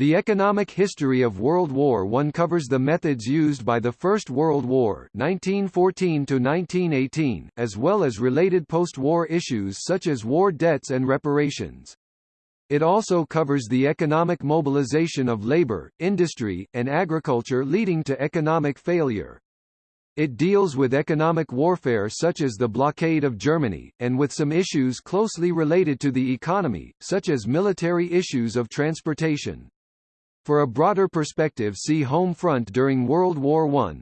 The economic history of World War I covers the methods used by the First World War 1914 1918, as well as related post-war issues such as war debts and reparations. It also covers the economic mobilization of labor, industry, and agriculture leading to economic failure. It deals with economic warfare such as the blockade of Germany, and with some issues closely related to the economy, such as military issues of transportation. For a broader perspective see Home front during World War I.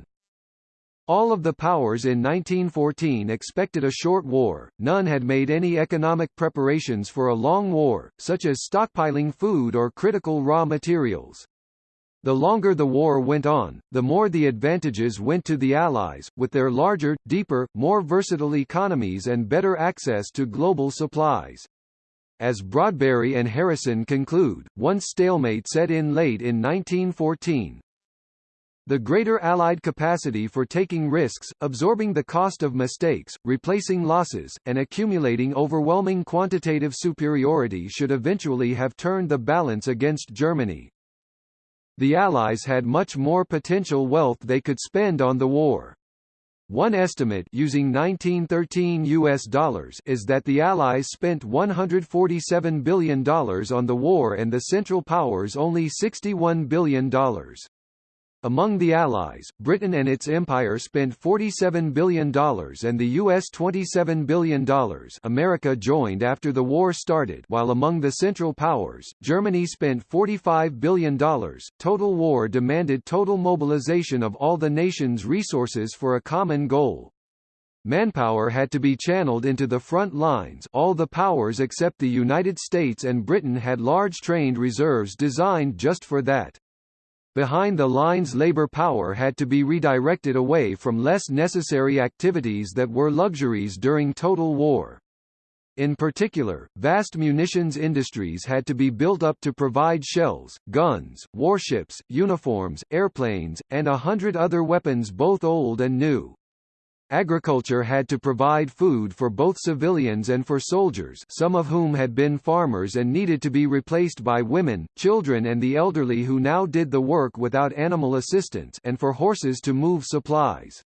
All of the powers in 1914 expected a short war, none had made any economic preparations for a long war, such as stockpiling food or critical raw materials. The longer the war went on, the more the advantages went to the Allies, with their larger, deeper, more versatile economies and better access to global supplies. As Broadberry and Harrison conclude, once stalemate set in late in 1914, the greater Allied capacity for taking risks, absorbing the cost of mistakes, replacing losses, and accumulating overwhelming quantitative superiority should eventually have turned the balance against Germany. The Allies had much more potential wealth they could spend on the war. One estimate using 1913 US dollars is that the Allies spent $147 billion on the war and the Central Powers only $61 billion. Among the Allies, Britain and its empire spent $47 billion and the U.S. $27 billion America joined after the war started while among the Central Powers, Germany spent $45 billion. Total war demanded total mobilization of all the nation's resources for a common goal. Manpower had to be channeled into the front lines all the powers except the United States and Britain had large trained reserves designed just for that. Behind the lines labor power had to be redirected away from less necessary activities that were luxuries during total war. In particular, vast munitions industries had to be built up to provide shells, guns, warships, uniforms, airplanes, and a hundred other weapons both old and new. Agriculture had to provide food for both civilians and for soldiers some of whom had been farmers and needed to be replaced by women, children and the elderly who now did the work without animal assistance and for horses to move supplies.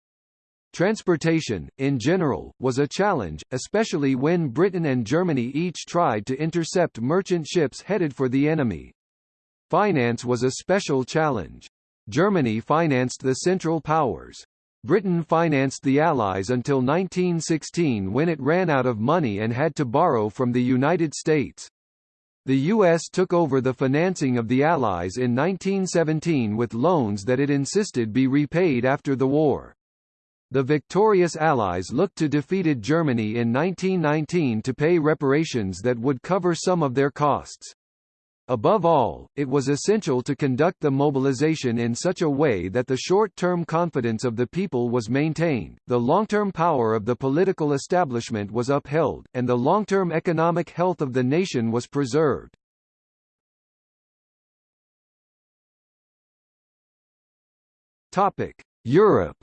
Transportation, in general, was a challenge, especially when Britain and Germany each tried to intercept merchant ships headed for the enemy. Finance was a special challenge. Germany financed the Central Powers. Britain financed the Allies until 1916 when it ran out of money and had to borrow from the United States. The U.S. took over the financing of the Allies in 1917 with loans that it insisted be repaid after the war. The victorious Allies looked to defeated Germany in 1919 to pay reparations that would cover some of their costs. Above all, it was essential to conduct the mobilization in such a way that the short-term confidence of the people was maintained, the long-term power of the political establishment was upheld, and the long-term economic health of the nation was preserved. Topic: Europe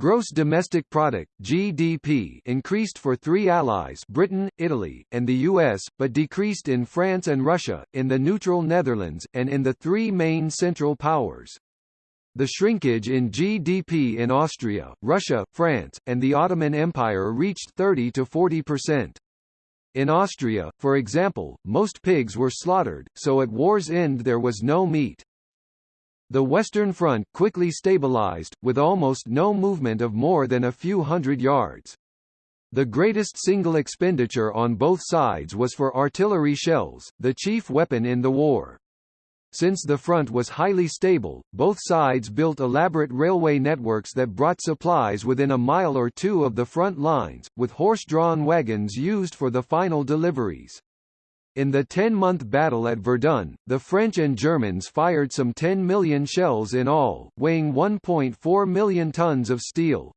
Gross domestic product (GDP) increased for three allies, Britain, Italy, and the US, but decreased in France and Russia, in the neutral Netherlands, and in the three main central powers. The shrinkage in GDP in Austria, Russia, France, and the Ottoman Empire reached 30 to 40%. In Austria, for example, most pigs were slaughtered, so at war's end there was no meat. The Western Front quickly stabilized, with almost no movement of more than a few hundred yards. The greatest single expenditure on both sides was for artillery shells, the chief weapon in the war. Since the front was highly stable, both sides built elaborate railway networks that brought supplies within a mile or two of the front lines, with horse-drawn wagons used for the final deliveries. In the 10-month battle at Verdun, the French and Germans fired some 10 million shells in all, weighing 1.4 million tons of steel.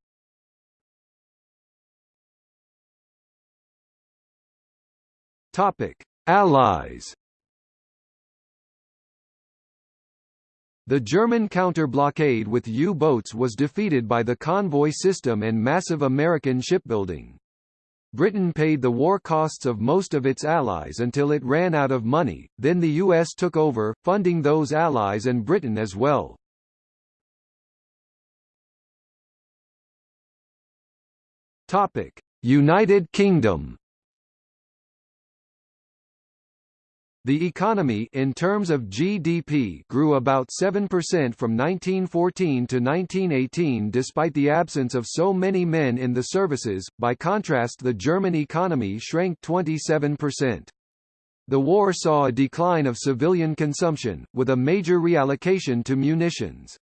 Topic: Allies. The German counter-blockade with U-boats was defeated by the convoy system and massive American shipbuilding. Britain paid the war costs of most of its allies until it ran out of money, then the US took over, funding those allies and Britain as well. United Kingdom The economy in terms of GDP grew about 7% from 1914 to 1918 despite the absence of so many men in the services, by contrast the German economy shrank 27%. The war saw a decline of civilian consumption, with a major reallocation to munitions.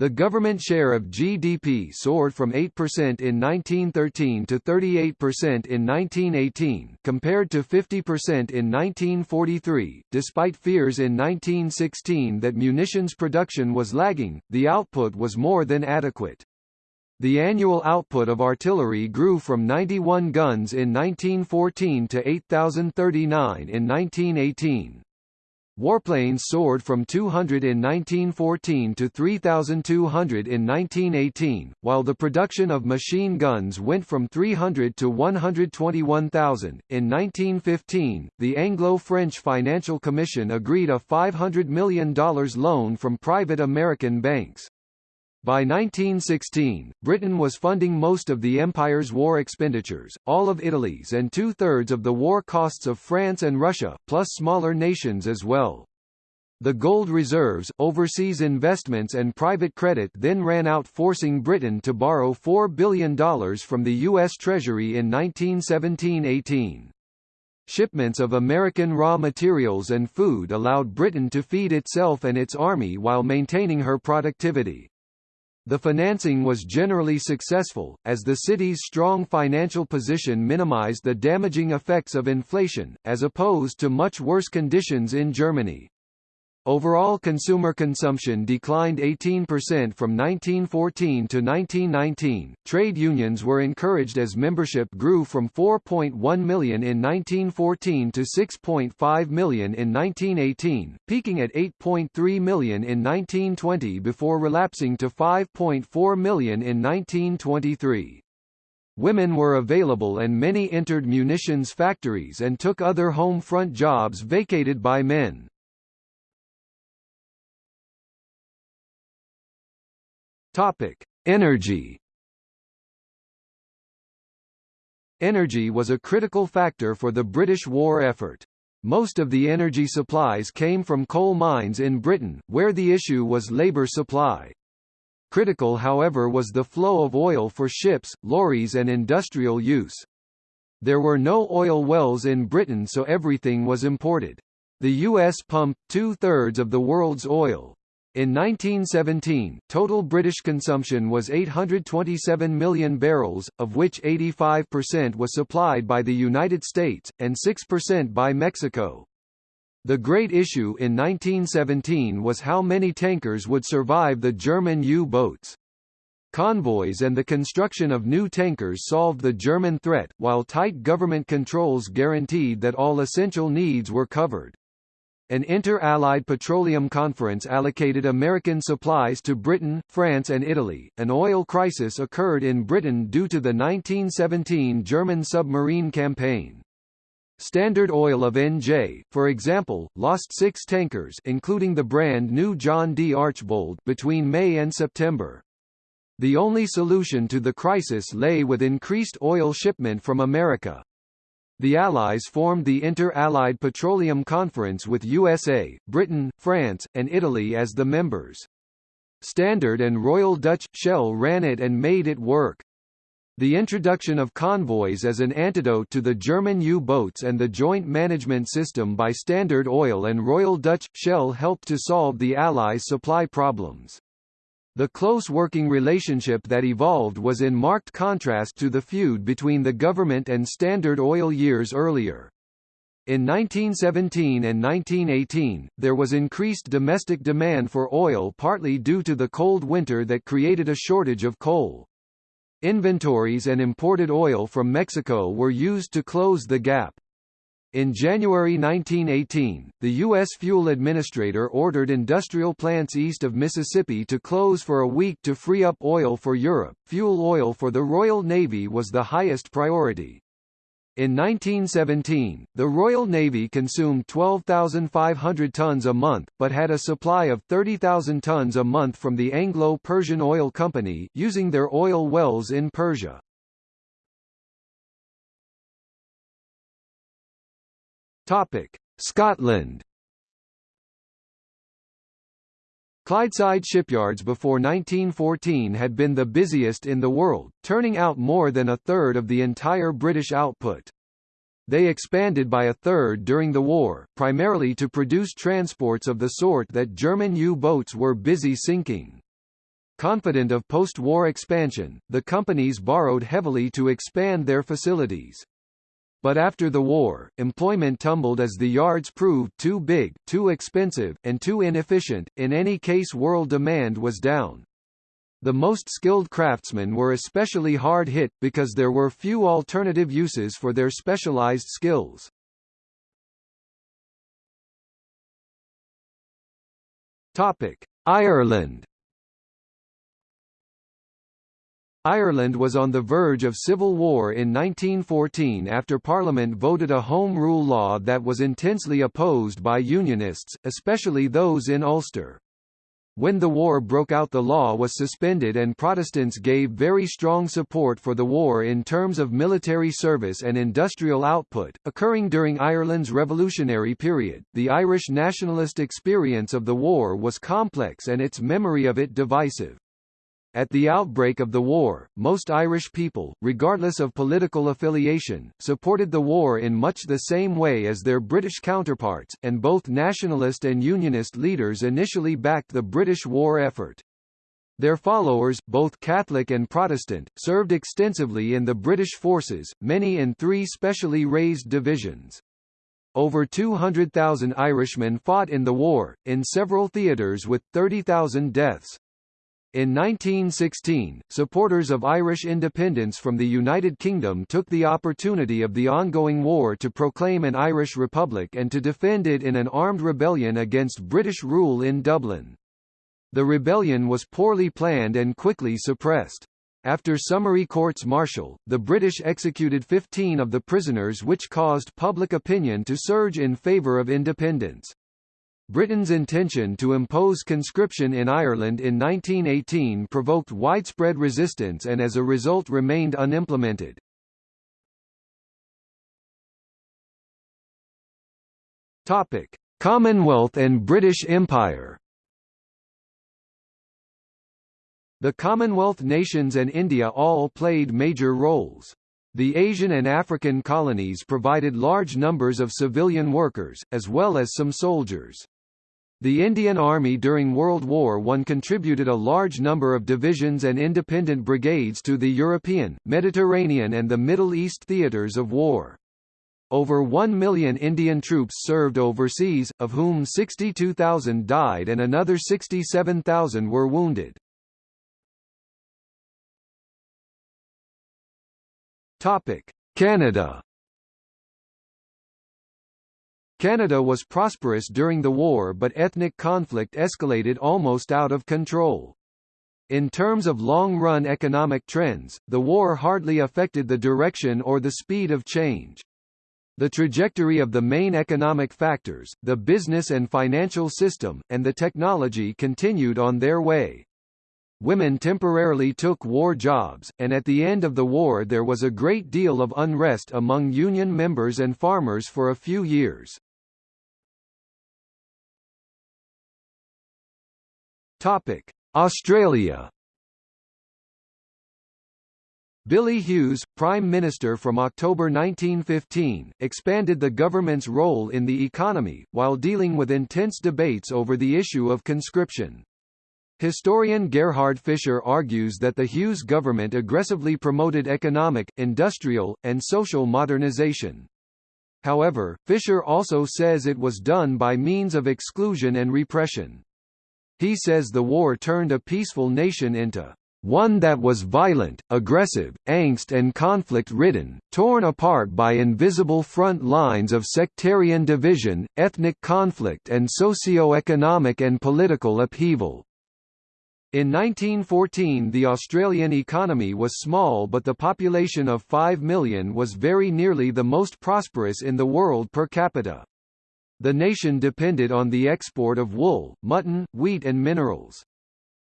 The government share of GDP soared from 8% in 1913 to 38% in 1918, compared to 50% in 1943. Despite fears in 1916 that munitions production was lagging, the output was more than adequate. The annual output of artillery grew from 91 guns in 1914 to 8,039 in 1918. Warplanes soared from 200 in 1914 to 3,200 in 1918, while the production of machine guns went from 300 to 121,000. In 1915, the Anglo-French Financial Commission agreed a $500 million loan from private American banks. By 1916, Britain was funding most of the Empire's war expenditures, all of Italy's and two-thirds of the war costs of France and Russia, plus smaller nations as well. The gold reserves, overseas investments and private credit then ran out forcing Britain to borrow $4 billion from the U.S. Treasury in 1917–18. Shipments of American raw materials and food allowed Britain to feed itself and its army while maintaining her productivity. The financing was generally successful, as the city's strong financial position minimized the damaging effects of inflation, as opposed to much worse conditions in Germany. Overall consumer consumption declined 18% from 1914 to 1919. Trade unions were encouraged as membership grew from 4.1 million in 1914 to 6.5 million in 1918, peaking at 8.3 million in 1920 before relapsing to 5.4 million in 1923. Women were available and many entered munitions factories and took other home front jobs vacated by men. Topic: Energy. Energy was a critical factor for the British war effort. Most of the energy supplies came from coal mines in Britain, where the issue was labour supply. Critical however was the flow of oil for ships, lorries and industrial use. There were no oil wells in Britain so everything was imported. The US pumped two-thirds of the world's oil, in 1917, total British consumption was 827 million barrels, of which 85% was supplied by the United States, and 6% by Mexico. The great issue in 1917 was how many tankers would survive the German U-boats. Convoys and the construction of new tankers solved the German threat, while tight government controls guaranteed that all essential needs were covered. An inter-allied petroleum conference allocated American supplies to Britain, France and Italy. An oil crisis occurred in Britain due to the 1917 German submarine campaign. Standard Oil of NJ, for example, lost six tankers including the brand new John D. Archbold between May and September. The only solution to the crisis lay with increased oil shipment from America. The Allies formed the Inter-Allied Petroleum Conference with USA, Britain, France, and Italy as the members. Standard and Royal Dutch Shell ran it and made it work. The introduction of convoys as an antidote to the German U-boats and the joint management system by Standard Oil and Royal Dutch Shell helped to solve the Allies' supply problems. The close working relationship that evolved was in marked contrast to the feud between the government and Standard Oil years earlier. In 1917 and 1918, there was increased domestic demand for oil partly due to the cold winter that created a shortage of coal. Inventories and imported oil from Mexico were used to close the gap. In January 1918, the U.S. Fuel Administrator ordered industrial plants east of Mississippi to close for a week to free up oil for Europe. Fuel oil for the Royal Navy was the highest priority. In 1917, the Royal Navy consumed 12,500 tons a month, but had a supply of 30,000 tons a month from the Anglo-Persian Oil Company, using their oil wells in Persia. Scotland Clydeside shipyards before 1914 had been the busiest in the world, turning out more than a third of the entire British output. They expanded by a third during the war, primarily to produce transports of the sort that German U-boats were busy sinking. Confident of post-war expansion, the companies borrowed heavily to expand their facilities. But after the war, employment tumbled as the yards proved too big, too expensive, and too inefficient, in any case world demand was down. The most skilled craftsmen were especially hard hit, because there were few alternative uses for their specialized skills. Ireland Ireland was on the verge of civil war in 1914 after Parliament voted a Home Rule law that was intensely opposed by Unionists, especially those in Ulster. When the war broke out the law was suspended and Protestants gave very strong support for the war in terms of military service and industrial output. Occurring during Ireland's revolutionary period, the Irish nationalist experience of the war was complex and its memory of it divisive. At the outbreak of the war, most Irish people, regardless of political affiliation, supported the war in much the same way as their British counterparts, and both nationalist and unionist leaders initially backed the British war effort. Their followers, both Catholic and Protestant, served extensively in the British forces, many in three specially raised divisions. Over 200,000 Irishmen fought in the war, in several theatres with 30,000 deaths. In 1916, supporters of Irish independence from the United Kingdom took the opportunity of the ongoing war to proclaim an Irish republic and to defend it in an armed rebellion against British rule in Dublin. The rebellion was poorly planned and quickly suppressed. After summary courts-martial, the British executed 15 of the prisoners which caused public opinion to surge in favour of independence. Britain's intention to impose conscription in Ireland in 1918 provoked widespread resistance and as a result remained unimplemented. Topic: Commonwealth and British Empire. The Commonwealth nations and India all played major roles. The Asian and African colonies provided large numbers of civilian workers, as well as some soldiers. The Indian Army during World War I contributed a large number of divisions and independent brigades to the European, Mediterranean and the Middle East theatres of war. Over 1 million Indian troops served overseas, of whom 62,000 died and another 67,000 were wounded. Canada Canada was prosperous during the war but ethnic conflict escalated almost out of control. In terms of long-run economic trends, the war hardly affected the direction or the speed of change. The trajectory of the main economic factors, the business and financial system, and the technology continued on their way. Women temporarily took war jobs, and at the end of the war there was a great deal of unrest among union members and farmers for a few years. Topic: Australia. Billy Hughes, Prime Minister from October 1915, expanded the government's role in the economy, while dealing with intense debates over the issue of conscription. Historian Gerhard Fischer argues that the Hughes government aggressively promoted economic, industrial, and social modernization. However, Fischer also says it was done by means of exclusion and repression. He says the war turned a peaceful nation into one that was violent, aggressive, angst and conflict-ridden, torn apart by invisible front lines of sectarian division, ethnic conflict and socio-economic and political upheaval. In 1914 the Australian economy was small but the population of 5 million was very nearly the most prosperous in the world per capita. The nation depended on the export of wool, mutton, wheat and minerals.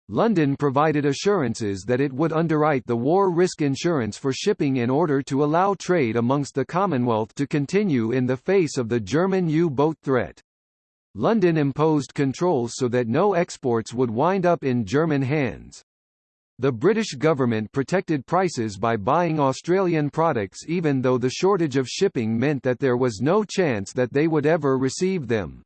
London provided assurances that it would underwrite the war risk insurance for shipping in order to allow trade amongst the Commonwealth to continue in the face of the German U-boat threat. London imposed controls so that no exports would wind up in German hands. The British government protected prices by buying Australian products even though the shortage of shipping meant that there was no chance that they would ever receive them.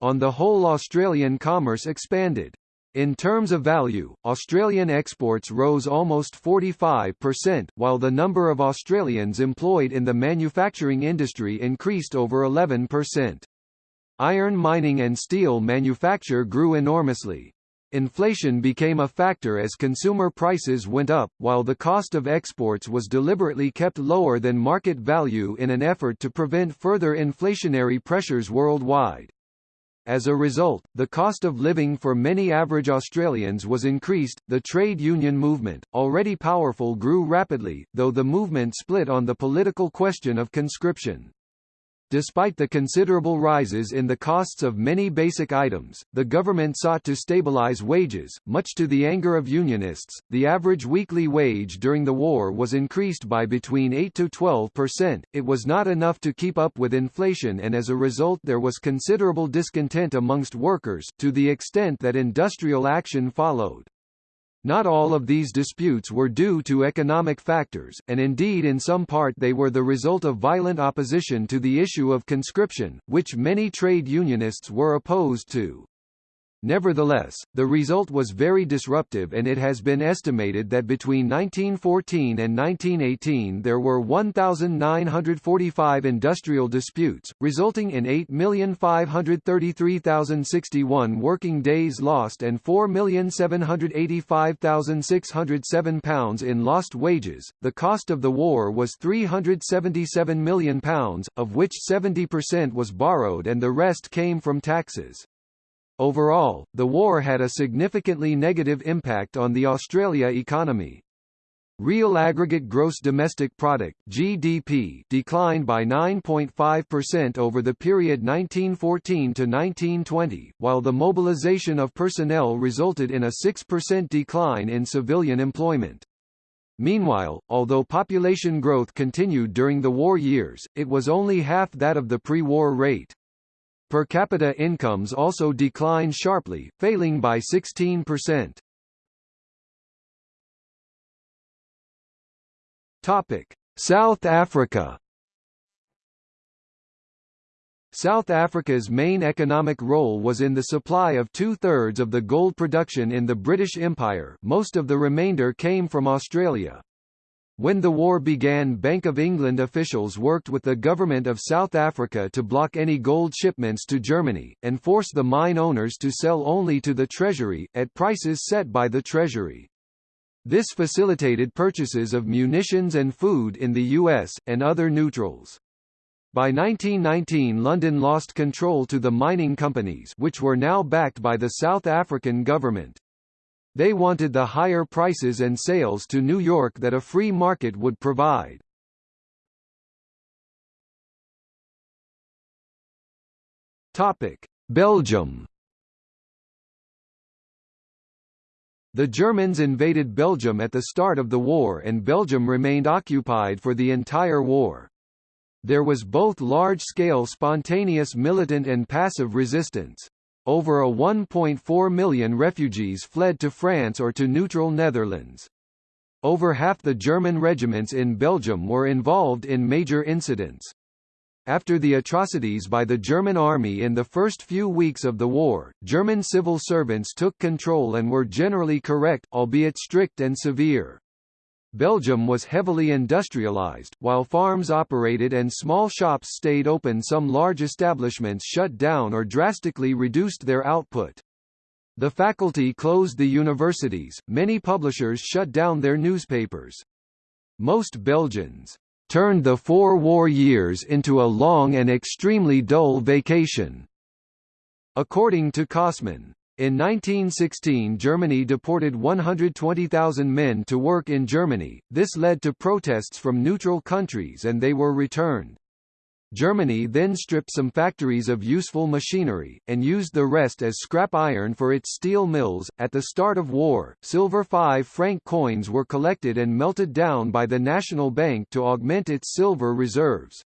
On the whole Australian commerce expanded. In terms of value, Australian exports rose almost 45%, while the number of Australians employed in the manufacturing industry increased over 11%. Iron mining and steel manufacture grew enormously. Inflation became a factor as consumer prices went up, while the cost of exports was deliberately kept lower than market value in an effort to prevent further inflationary pressures worldwide. As a result, the cost of living for many average Australians was increased. The trade union movement, already powerful, grew rapidly, though the movement split on the political question of conscription. Despite the considerable rises in the costs of many basic items, the government sought to stabilize wages, much to the anger of unionists. The average weekly wage during the war was increased by between 8 to 12 percent. It was not enough to keep up with inflation, and as a result, there was considerable discontent amongst workers, to the extent that industrial action followed. Not all of these disputes were due to economic factors, and indeed in some part they were the result of violent opposition to the issue of conscription, which many trade unionists were opposed to. Nevertheless, the result was very disruptive and it has been estimated that between 1914 and 1918 there were 1,945 industrial disputes, resulting in 8,533,061 working days lost and 4,785,607 pounds in lost wages. The cost of the war was 377 million pounds, of which 70% was borrowed and the rest came from taxes. Overall, the war had a significantly negative impact on the Australia economy. Real aggregate gross domestic product (GDP) declined by 9.5% over the period 1914 to 1920, while the mobilization of personnel resulted in a 6% decline in civilian employment. Meanwhile, although population growth continued during the war years, it was only half that of the pre-war rate. Per capita incomes also declined sharply, failing by 16%. Topic: South Africa. South Africa's main economic role was in the supply of two-thirds of the gold production in the British Empire most of the remainder came from Australia. When the war began Bank of England officials worked with the government of South Africa to block any gold shipments to Germany, and force the mine owners to sell only to the Treasury, at prices set by the Treasury. This facilitated purchases of munitions and food in the US, and other neutrals. By 1919 London lost control to the mining companies which were now backed by the South African government. They wanted the higher prices and sales to New York that a free market would provide. Topic: Belgium. The Germans invaded Belgium at the start of the war and Belgium remained occupied for the entire war. There was both large-scale spontaneous militant and passive resistance. Over a 1.4 million refugees fled to France or to neutral Netherlands. Over half the German regiments in Belgium were involved in major incidents. After the atrocities by the German army in the first few weeks of the war, German civil servants took control and were generally correct, albeit strict and severe. Belgium was heavily industrialized, while farms operated and small shops stayed open some large establishments shut down or drastically reduced their output. The faculty closed the universities, many publishers shut down their newspapers. Most Belgians turned the four war years into a long and extremely dull vacation. According to Kossmann, In 1916 Germany deported 120,000 men to work in Germany, this led to protests from neutral countries and they were returned. Germany then stripped some factories of useful machinery, and used the rest as scrap iron for its steel mills. At the start of war, silver 5 franc coins were collected and melted down by the National Bank to augment its silver reserves.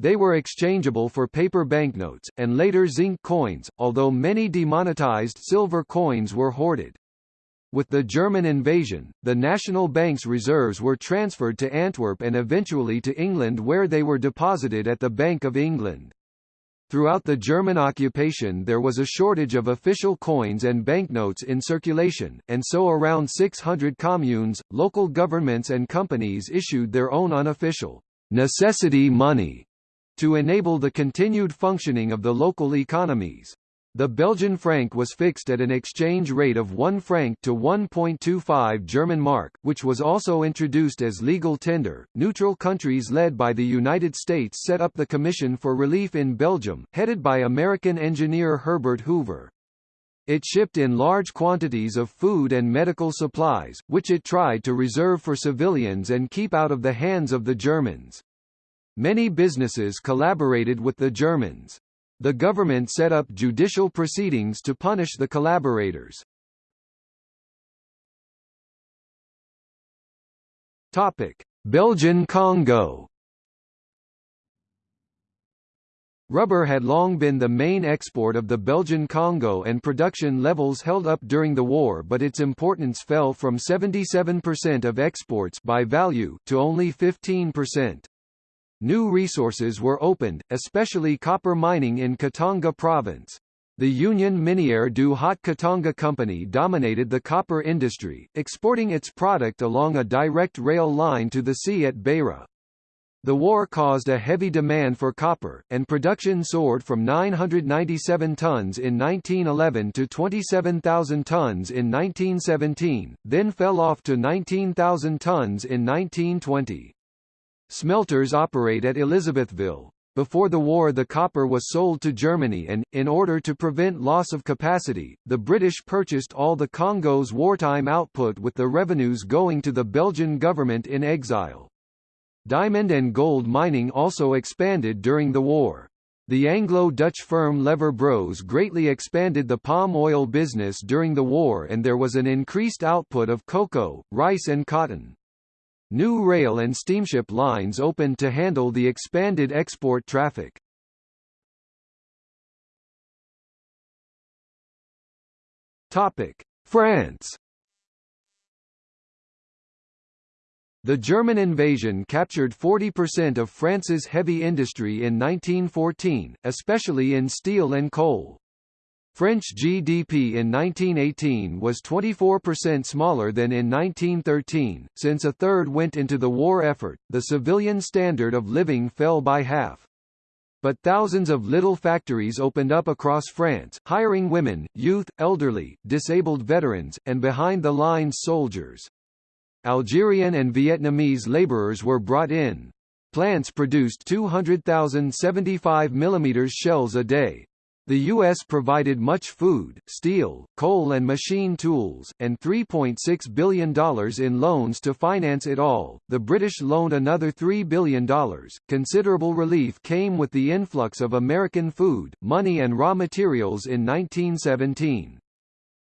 They were exchangeable for paper banknotes, and later zinc coins, although many demonetized silver coins were hoarded. With the German invasion, the National Bank's reserves were transferred to Antwerp and eventually to England where they were deposited at the Bank of England. Throughout the German occupation there was a shortage of official coins and banknotes in circulation, and so around 600 communes, local governments and companies issued their own unofficial necessity money to enable the continued functioning of the local economies. The Belgian franc was fixed at an exchange rate of 1 franc to 1.25 German mark, which was also introduced as legal tender. Neutral countries led by the United States set up the Commission for Relief in Belgium, headed by American engineer Herbert Hoover. It shipped in large quantities of food and medical supplies, which it tried to reserve for civilians and keep out of the hands of the Germans. Many businesses collaborated with the Germans. The government set up judicial proceedings to punish the collaborators. Topic: Belgian Congo. Rubber had long been the main export of the Belgian Congo and production levels held up during the war but its importance fell from 77% of exports by value to only 15%. New resources were opened, especially copper mining in Katanga province. The Union Minière du Haut-Katanga Company dominated the copper industry, exporting its product along a direct rail line to the sea at Beira. The war caused a heavy demand for copper, and production soared from 997 tons in 1911 to 27,000 tons in 1917, then fell off to 19,000 tons in 1920. Smelters operate at Elisabethville. Before the war the copper was sold to Germany and, in order to prevent loss of capacity, the British purchased all the Congo's wartime output with the revenues going to the Belgian government in exile. Diamond and gold mining also expanded during the war. The Anglo-Dutch firm Lever Bros greatly expanded the palm oil business during the war and there was an increased output of cocoa, rice and cotton. New rail and steamship lines opened to handle the expanded export traffic. Topic: France. The German invasion captured 40% of France's heavy industry in 1914, especially in steel and coal. French GDP in 1918 was 24% smaller than in 1913. Since a third went into the war effort, the civilian standard of living fell by half. But thousands of little factories opened up across France, hiring women, youth, elderly, disabled veterans, and behind-the-lines soldiers. Algerian and Vietnamese laborers were brought in. Plants produced 200,000 75 mm shells a day, the U.S. provided much food, steel, coal and machine tools, and $3.6 billion in loans to finance it all. The British loaned another $3 billion. Considerable relief came with the influx of American food, money and raw materials in 1917.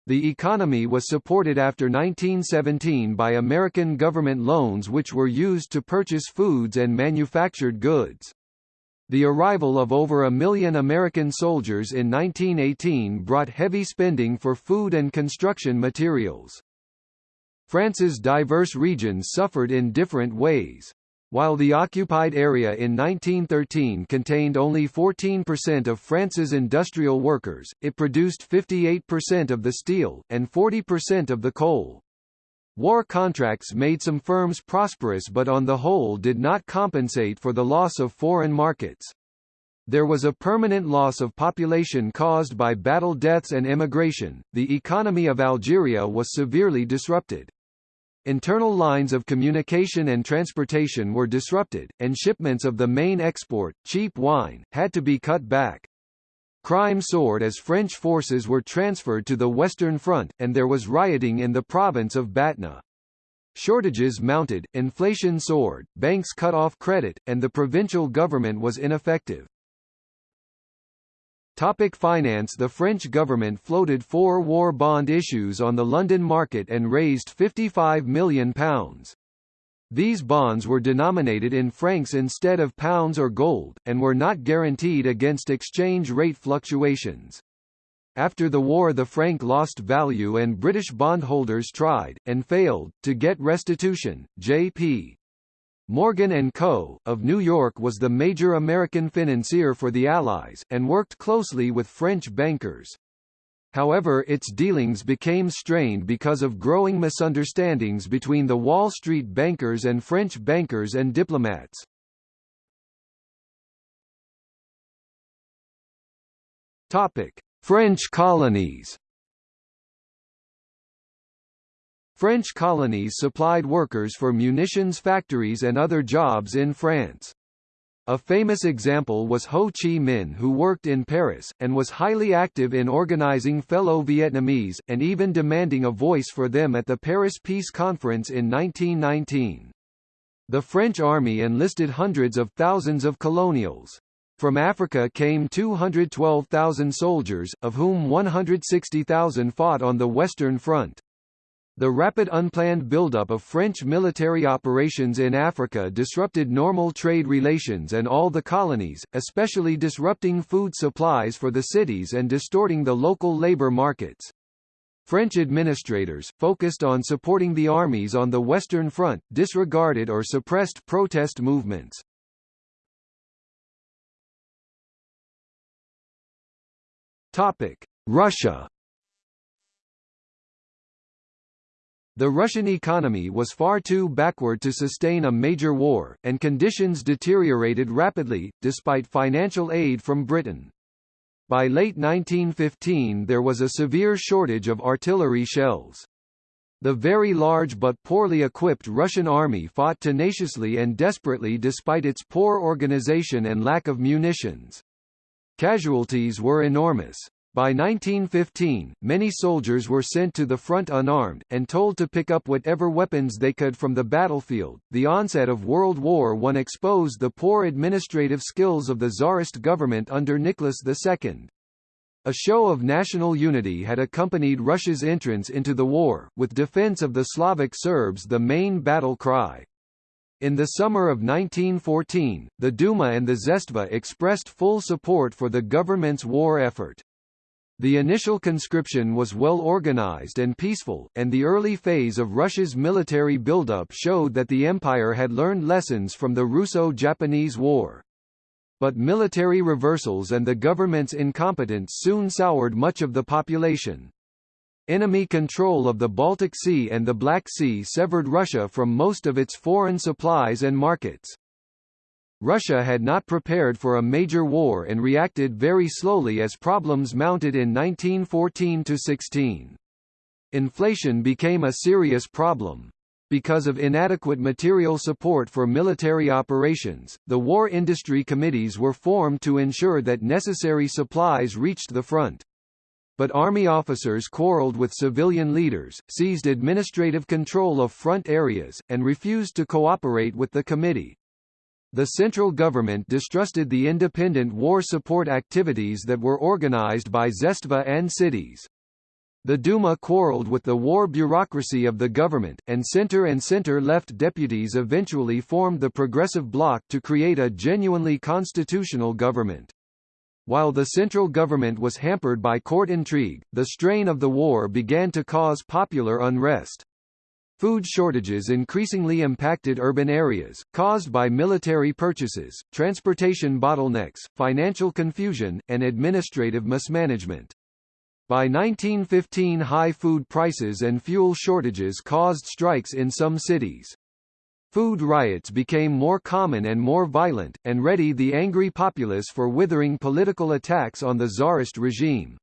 The economy was supported after 1917 by American government loans which were used to purchase foods and manufactured goods. The arrival of over a million American soldiers in 1918 brought heavy spending for food and construction materials. France's diverse regions suffered in different ways. While the occupied area in 1913 contained only 14% of France's industrial workers, it produced 58% of the steel, and 40% of the coal. War contracts made some firms prosperous but on the whole did not compensate for the loss of foreign markets. There was a permanent loss of population caused by battle deaths and emigration. The economy of Algeria was severely disrupted. Internal lines of communication and transportation were disrupted, and shipments of the main export, cheap wine, had to be cut back. Crime soared as French forces were transferred to the Western Front, and there was rioting in the province of Batna. Shortages mounted, inflation soared, banks cut off credit, and the provincial government was ineffective. Topic finance The French government floated four war bond issues on the London market and raised £55 million. These bonds were denominated in francs instead of pounds or gold, and were not guaranteed against exchange rate fluctuations. After the war the franc lost value and British bondholders tried, and failed, to get restitution. J.P. Morgan & Co., of New York was the major American financier for the Allies, and worked closely with French bankers. However its dealings became strained because of growing misunderstandings between the Wall Street bankers and French bankers and diplomats. Topic: French colonies French colonies supplied workers for munitions factories and other jobs in France. A famous example was Ho Chi Minh who worked in Paris, and was highly active in organizing fellow Vietnamese, and even demanding a voice for them at the Paris Peace Conference in 1919. The French army enlisted hundreds of thousands of colonials. From Africa came 212,000 soldiers, of whom 160,000 fought on the Western Front. The rapid unplanned buildup of French military operations in Africa disrupted normal trade relations and all the colonies, especially disrupting food supplies for the cities and distorting the local labor markets. French administrators, focused on supporting the armies on the Western Front, disregarded or suppressed protest movements. Russia The Russian economy was far too backward to sustain a major war, and conditions deteriorated rapidly, despite financial aid from Britain. By late 1915 there was a severe shortage of artillery shells. The very large but poorly equipped Russian army fought tenaciously and desperately despite its poor organization and lack of munitions. Casualties were enormous. By 1915, many soldiers were sent to the front unarmed, and told to pick up whatever weapons they could from the battlefield. The onset of World War I exposed the poor administrative skills of the Tsarist government under Nicholas II. A show of national unity had accompanied Russia's entrance into the war, with defense of the Slavic Serbs the main battle cry. In the summer of 1914, the Duma and the Zemstva expressed full support for the government's war effort. The initial conscription was well organized and peaceful, and the early phase of Russia's military buildup showed that the empire had learned lessons from the Russo-Japanese War. But military reversals and the government's incompetence soon soured much of the population. Enemy control of the Baltic Sea and the Black Sea severed Russia from most of its foreign supplies and markets. Russia had not prepared for a major war and reacted very slowly as problems mounted in 1914–16. Inflation became a serious problem. Because of inadequate material support for military operations, the war industry committees were formed to ensure that necessary supplies reached the front. But army officers quarreled with civilian leaders, seized administrative control of front areas, and refused to cooperate with the committee. The central government distrusted the independent war support activities that were organized by Zemstva and cities. The Duma quarreled with the war bureaucracy of the government, and center and center-left deputies eventually formed the Progressive Bloc to create a genuinely constitutional government. While the central government was hampered by court intrigue, the strain of the war began to cause popular unrest. Food shortages increasingly impacted urban areas, caused by military purchases, transportation bottlenecks, financial confusion, and administrative mismanagement. By 1915 high food prices and fuel shortages caused strikes in some cities. Food riots became more common and more violent, and ready the angry populace for withering political attacks on the czarist regime.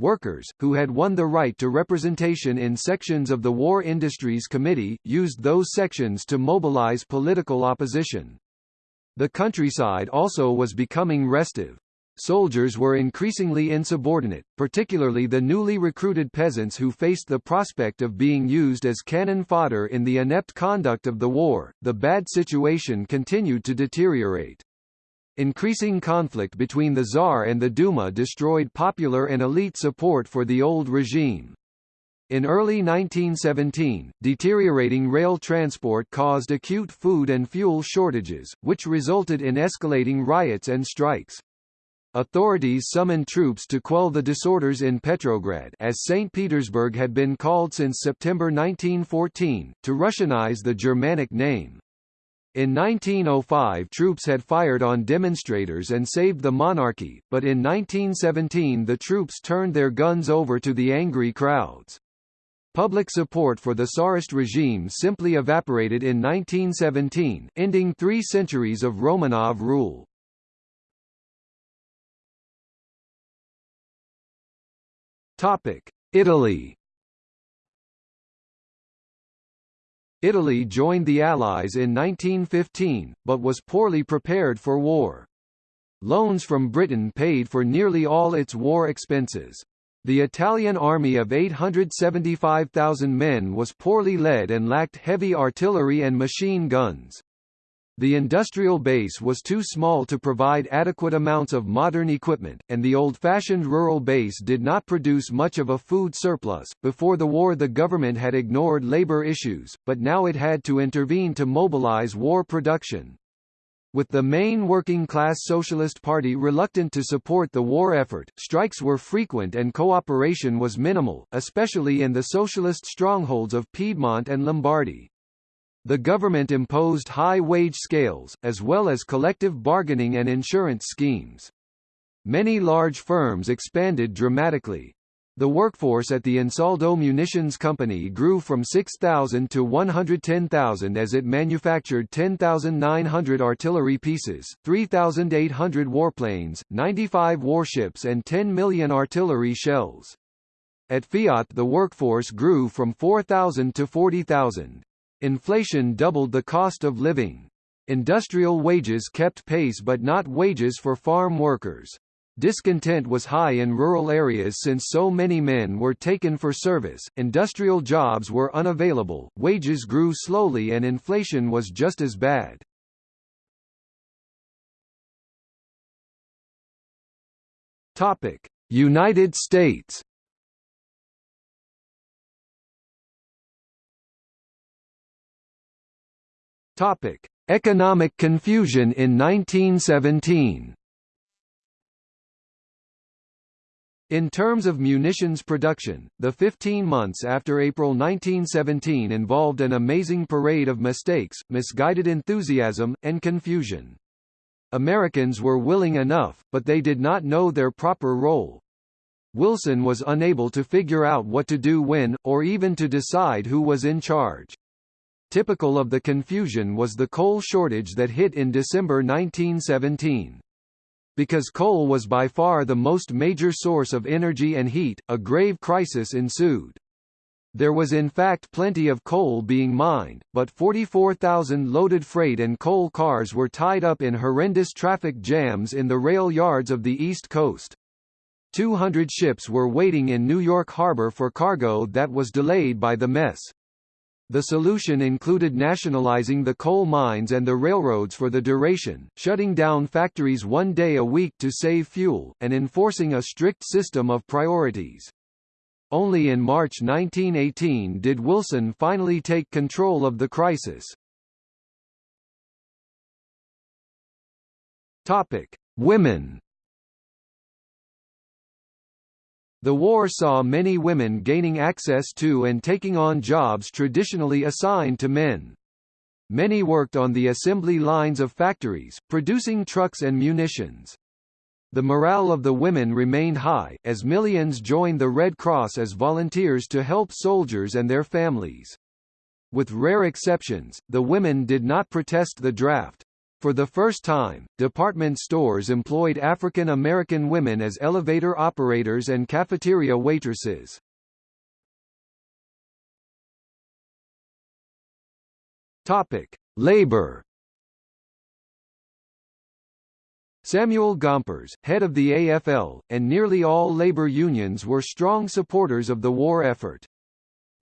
Workers, who had won the right to representation in sections of the War Industries Committee, used those sections to mobilize political opposition. The countryside also was becoming restive. soldiers were increasingly insubordinate, particularly the newly recruited peasants who faced the prospect of being used as cannon fodder in the inept conduct of the war. The bad situation continued to deteriorate. Increasing conflict between the Tsar and the Duma destroyed popular and elite support for the old regime. In early 1917, deteriorating rail transport caused acute food and fuel shortages, which resulted in escalating riots and strikes. Authorities summoned troops to quell the disorders in Petrograd as St. Petersburg had been called since September 1914, to Russianize the Germanic name. In 1905 troops had fired on demonstrators and saved the monarchy, but in 1917 the troops turned their guns over to the angry crowds. Public support for the Tsarist regime simply evaporated in 1917, ending three centuries of Romanov rule. Italy Italy joined the Allies in 1915, but was poorly prepared for war. Loans from Britain paid for nearly all its war expenses. The Italian army of 875,000 men was poorly led and lacked heavy artillery and machine guns. The industrial base was too small to provide adequate amounts of modern equipment, and the old-fashioned rural base did not produce much of a food surplus. Before the war the government had ignored labor issues, but now it had to intervene to mobilize war production. With the main working-class Socialist Party reluctant to support the war effort, strikes were frequent and cooperation was minimal, especially in the socialist strongholds of Piedmont and Lombardy. The government imposed high wage scales, as well as collective bargaining and insurance schemes. Many large firms expanded dramatically, the workforce at the Ansaldo Munitions Company grew from 6,000 to 110,000 as it manufactured 10,900 artillery pieces, 3,800 warplanes, 95 warships and 10 million artillery shells. At Fiat the workforce grew from 4,000 to 40,000. Inflation doubled the cost of living. Industrial wages kept pace but not wages for farm workers. Discontent was high in rural areas since so many men were taken for service, industrial jobs were unavailable, wages grew slowly and inflation was just as bad. United States Economic confusion in 1917 In terms of munitions production, the 15 months after April 1917 involved an amazing parade of mistakes, misguided enthusiasm, and confusion. Americans were willing enough, but they did not know their proper role. Wilson was unable to figure out what to do when, or even to decide who was in charge. Typical of the confusion was the coal shortage that hit in December 1917. Because coal was by far the most major source of energy and heat, a grave crisis ensued. There was in fact plenty of coal being mined, but 44,000 loaded freight and coal cars were tied up in horrendous traffic jams in the rail yards of the East Coast. 200 ships were waiting in New York Harbor for cargo that was delayed by the mess. The solution included nationalizing the coal mines and the railroads for the duration, shutting down factories one day a week to save fuel, and enforcing a strict system of priorities. Only in March 1918 did Wilson finally take control of the crisis. Topic: Women The war saw many women gaining access to and taking on jobs traditionally assigned to men. Many worked on the assembly lines of factories, producing trucks and munitions. The morale of the women remained high, as millions joined the Red Cross as volunteers to help soldiers and their families. With rare exceptions, the women did not protest the draft. For the first time, department stores employed African American women as elevator operators and cafeteria waitresses. Topic: Labor Samuel Gompers, head of the AFL, and nearly all labor unions were strong supporters of the war effort.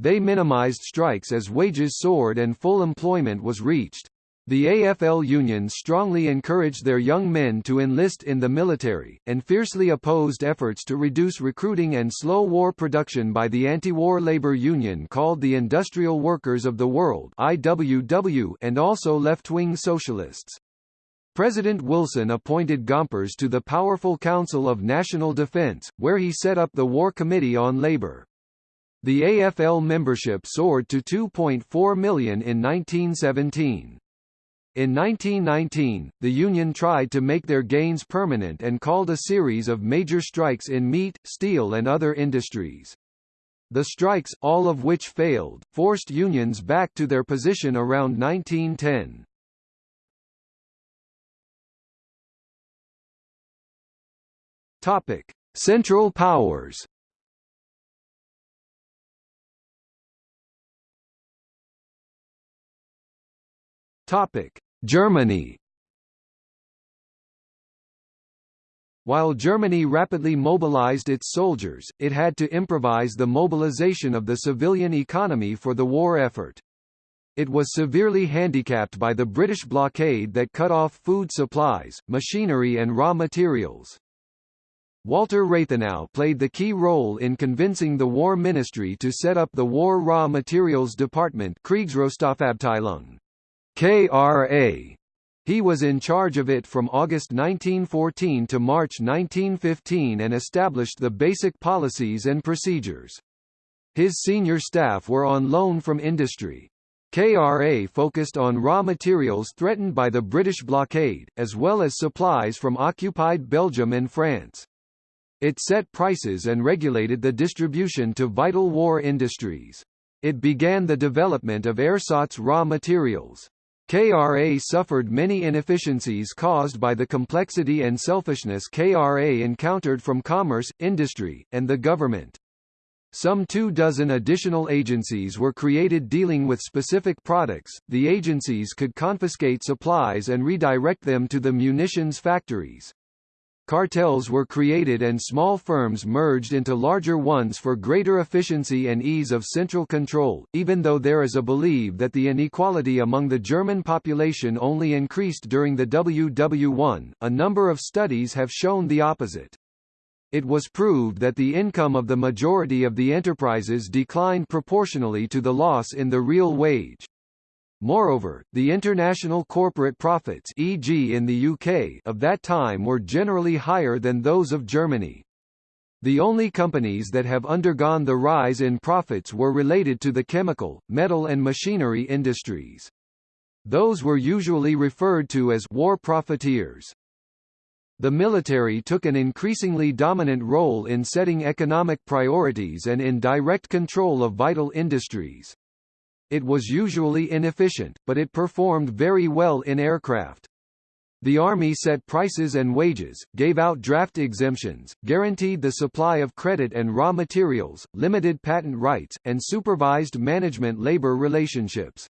They minimized strikes as wages soared and full employment was reached. The AFL unions strongly encouraged their young men to enlist in the military, and fiercely opposed efforts to reduce recruiting and slow war production by the anti-war labor union called the Industrial Workers of the World IWW and also left-wing socialists. President Wilson appointed Gompers to the powerful Council of National Defense, where he set up the War Committee on Labor. The AFL membership soared to 2.4 million in 1917. In 1919, the union tried to make their gains permanent and called a series of major strikes in meat, steel and other industries. The strikes, all of which failed, forced unions back to their position around 1910. Topic: Central powers. Topic: Germany. While Germany rapidly mobilized its soldiers, it had to improvise the mobilization of the civilian economy for the war effort. It was severely handicapped by the British blockade that cut off food supplies, machinery and raw materials. Walter Rathenau played the key role in convincing the War Ministry to set up the War Raw Materials Department Kriegsrohstoffabteilung. KRA. He was in charge of it from August 1914 to March 1915 and established the basic policies and procedures. His senior staff were on loan from industry. KRA focused on raw materials threatened by the British blockade, as well as supplies from occupied Belgium and France. It set prices and regulated the distribution to vital war industries. It began the development of ersatz raw materials. KRA suffered many inefficiencies caused by the complexity and selfishness KRA encountered from commerce, industry, and the government. Some two dozen additional agencies were created dealing with specific products. The agencies could confiscate supplies and redirect them to the munitions factories. Cartels were created and small firms merged into larger ones for greater efficiency and ease of central control, even though there is a belief that the inequality among the German population only increased during the WW1, a number of studies have shown the opposite. It was proved that the income of the majority of the enterprises declined proportionally to the loss in the real wage. Moreover, the international corporate profits e.g. in the UK of that time were generally higher than those of Germany. The only companies that have undergone the rise in profits were related to the chemical, metal and machinery industries. Those were usually referred to as war profiteers. The military took an increasingly dominant role in setting economic priorities and in direct control of vital industries. It was usually inefficient, but it performed very well in aircraft. The Army set prices and wages, gave out draft exemptions, guaranteed the supply of credit and raw materials, limited patent rights, and supervised management-labor relationships.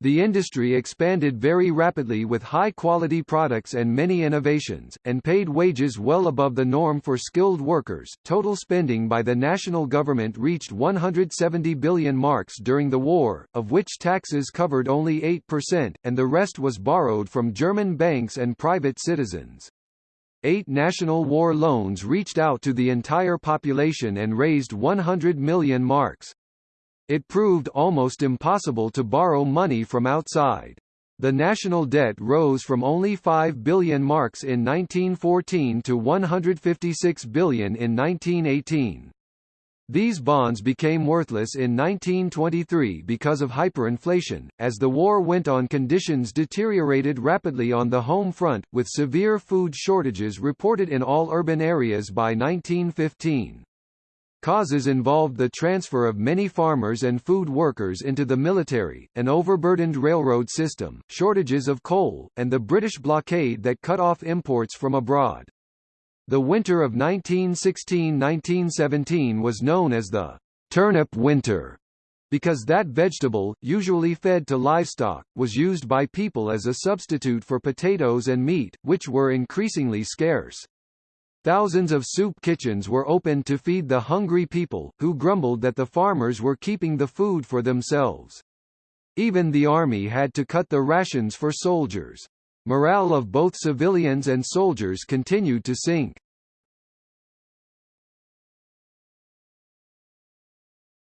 The industry expanded very rapidly with high-quality products and many innovations, and paid wages well above the norm for skilled workers. Total spending by the national government reached 170 billion marks during the war, of which taxes covered only 8%, and the rest was borrowed from German banks and private citizens. Eight national war loans reached out to the entire population and raised 100 million marks. It proved almost impossible to borrow money from outside. The national debt rose from only 5 billion marks in 1914 to 156 billion in 1918. These bonds became worthless in 1923 because of hyperinflation. As the war went on, conditions deteriorated rapidly on the home front, with severe food shortages reported in all urban areas by 1915. Causes involved the transfer of many farmers and food workers into the military, an overburdened railroad system, shortages of coal, and the British blockade that cut off imports from abroad. The winter of 1916–1917 was known as the «turnip winter» because that vegetable, usually fed to livestock, was used by people as a substitute for potatoes and meat, which were increasingly scarce. Thousands of soup kitchens were opened to feed the hungry people, who grumbled that the farmers were keeping the food for themselves. Even the army had to cut the rations for soldiers. Morale of both civilians and soldiers continued to sink.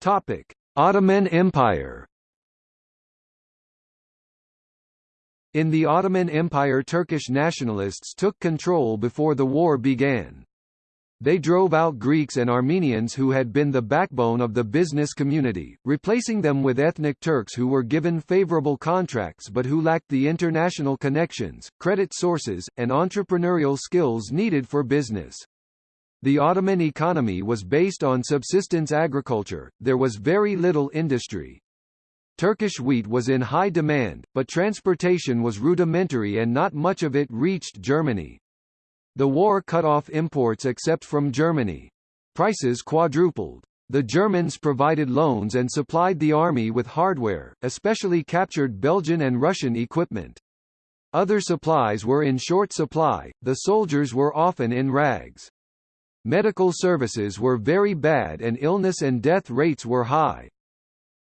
Topic: Ottoman Empire In the Ottoman Empire Turkish nationalists took control before the war began. They drove out Greeks and Armenians who had been the backbone of the business community, replacing them with ethnic Turks who were given favorable contracts but who lacked the international connections, credit sources, and entrepreneurial skills needed for business. The Ottoman economy was based on subsistence agriculture, there was very little industry. Turkish wheat was in high demand, but transportation was rudimentary and not much of it reached Germany. The war cut off imports except from Germany. Prices quadrupled. The Germans provided loans and supplied the army with hardware, especially captured Belgian and Russian equipment. Other supplies were in short supply, the soldiers were often in rags. Medical services were very bad and illness and death rates were high.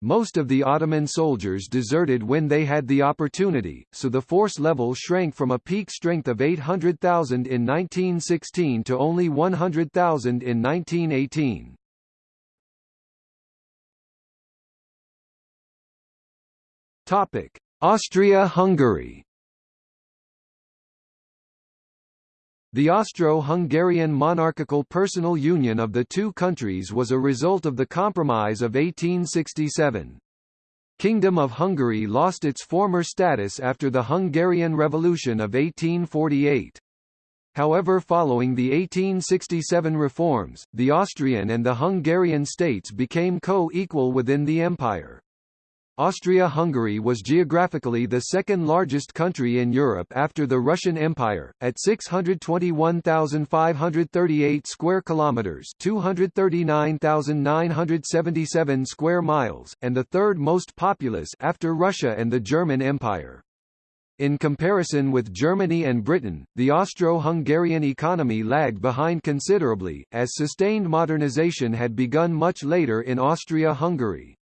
Most of the Ottoman soldiers deserted when they had the opportunity, so the force level shrank from a peak strength of 800,000 in 1916 to only 100,000 in 1918. Topic: Austria-Hungary The Austro-Hungarian monarchical personal union of the two countries was a result of the Compromise of 1867. Kingdom of Hungary lost its former status after the Hungarian Revolution of 1848. However following the 1867 reforms, the Austrian and the Hungarian states became co-equal within the empire. Austria-Hungary was geographically the second largest country in Europe after the Russian Empire, at 621,538 square kilometers (239,977 square miles), and the third most populous after Russia and the German Empire. In comparison with Germany and Britain, the Austro-Hungarian economy lagged behind considerably, as sustained modernization had begun much later in Austria-Hungary.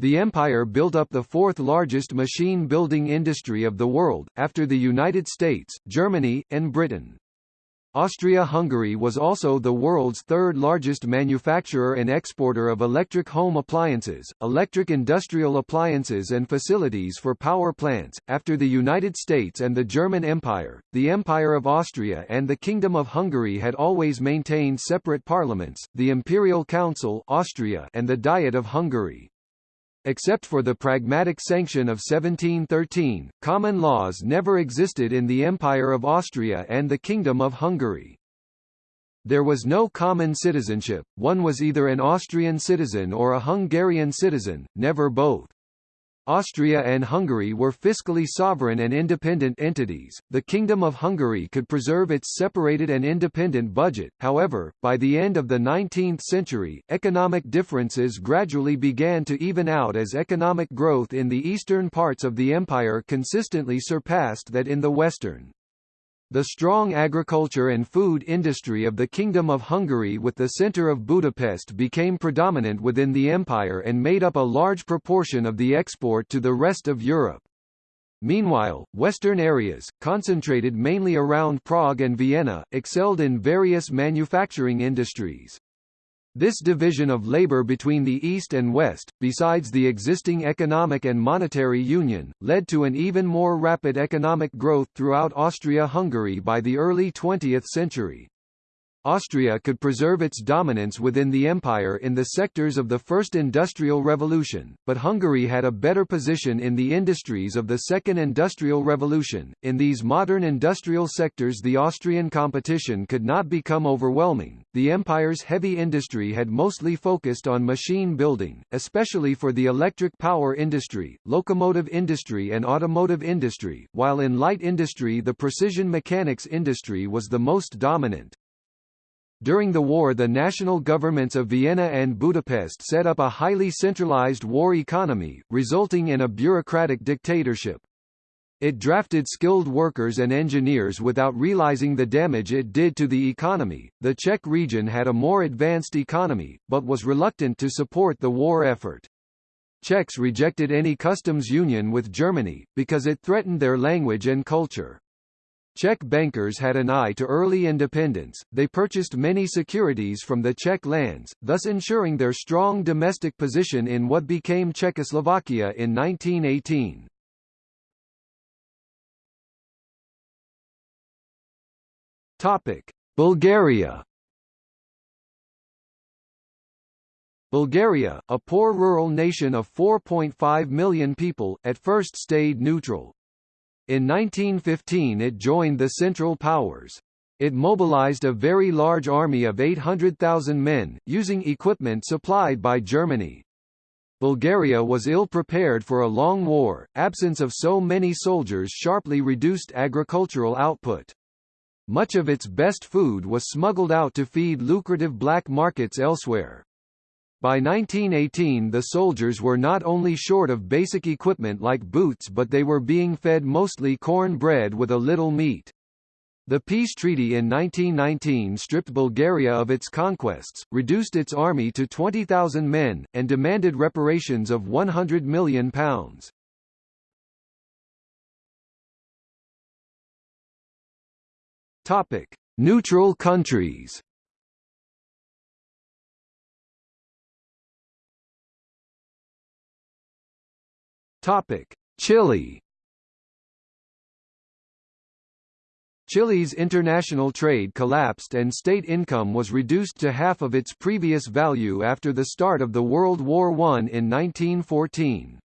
The empire built up the fourth largest machine-building industry of the world, after the United States, Germany, and Britain. Austria-Hungary was also the world's third largest manufacturer and exporter of electric home appliances, electric industrial appliances and facilities for power plants. After the United States and the German Empire, the Empire of Austria and the Kingdom of Hungary had always maintained separate parliaments, the Imperial Council Austria and the Diet of Hungary. Except for the Pragmatic Sanction of 1713, common laws never existed in the Empire of Austria and the Kingdom of Hungary. There was no common citizenship, one was either an Austrian citizen or a Hungarian citizen, never both. Austria and Hungary were fiscally sovereign and independent entities. The Kingdom of Hungary could preserve its separated and independent budget, however, by the end of the 19th century, economic differences gradually began to even out as economic growth in the eastern parts of the empire consistently surpassed that in the western. The strong agriculture and food industry of the Kingdom of Hungary with the centre of Budapest became predominant within the empire and made up a large proportion of the export to the rest of Europe. Meanwhile, western areas, concentrated mainly around Prague and Vienna, excelled in various manufacturing industries. This division of labor between the East and West, besides the existing economic and monetary union, led to an even more rapid economic growth throughout Austria-Hungary by the early 20th century. Austria could preserve its dominance within the empire in the sectors of the First Industrial Revolution, but Hungary had a better position in the industries of the Second Industrial Revolution. In these modern industrial sectors, the Austrian competition could not become overwhelming. The empire's heavy industry had mostly focused on machine building, especially for the electric power industry, locomotive industry, and automotive industry, while in light industry, the precision mechanics industry was the most dominant. During the war the national governments of Vienna and Budapest set up a highly centralized war economy, resulting in a bureaucratic dictatorship. It drafted skilled workers and engineers without realizing the damage it did to the economy. The Czech region had a more advanced economy, but was reluctant to support the war effort. Czechs rejected any customs union with Germany, because it threatened their language and culture. Czech bankers had an eye to early independence, they purchased many securities from the Czech lands, thus ensuring their strong domestic position in what became Czechoslovakia in 1918. Topic: Bulgaria. Bulgaria, a poor rural nation of 4.5 million people, at first stayed neutral. In 1915 it joined the Central Powers. It mobilized a very large army of 800,000 men, using equipment supplied by Germany. Bulgaria was ill-prepared for a long war, absence of so many soldiers sharply reduced agricultural output. Much of its best food was smuggled out to feed lucrative black markets elsewhere. By 1918 the soldiers were not only short of basic equipment like boots but they were being fed mostly corn bread with a little meat. The peace treaty in 1919 stripped Bulgaria of its conquests, reduced its army to 20,000 men, and demanded reparations of £100 million. Topic: Neutral countries. Topic: Chile. Chile's international trade collapsed and state income was reduced to half of its previous value after the start of the World War I in 1914.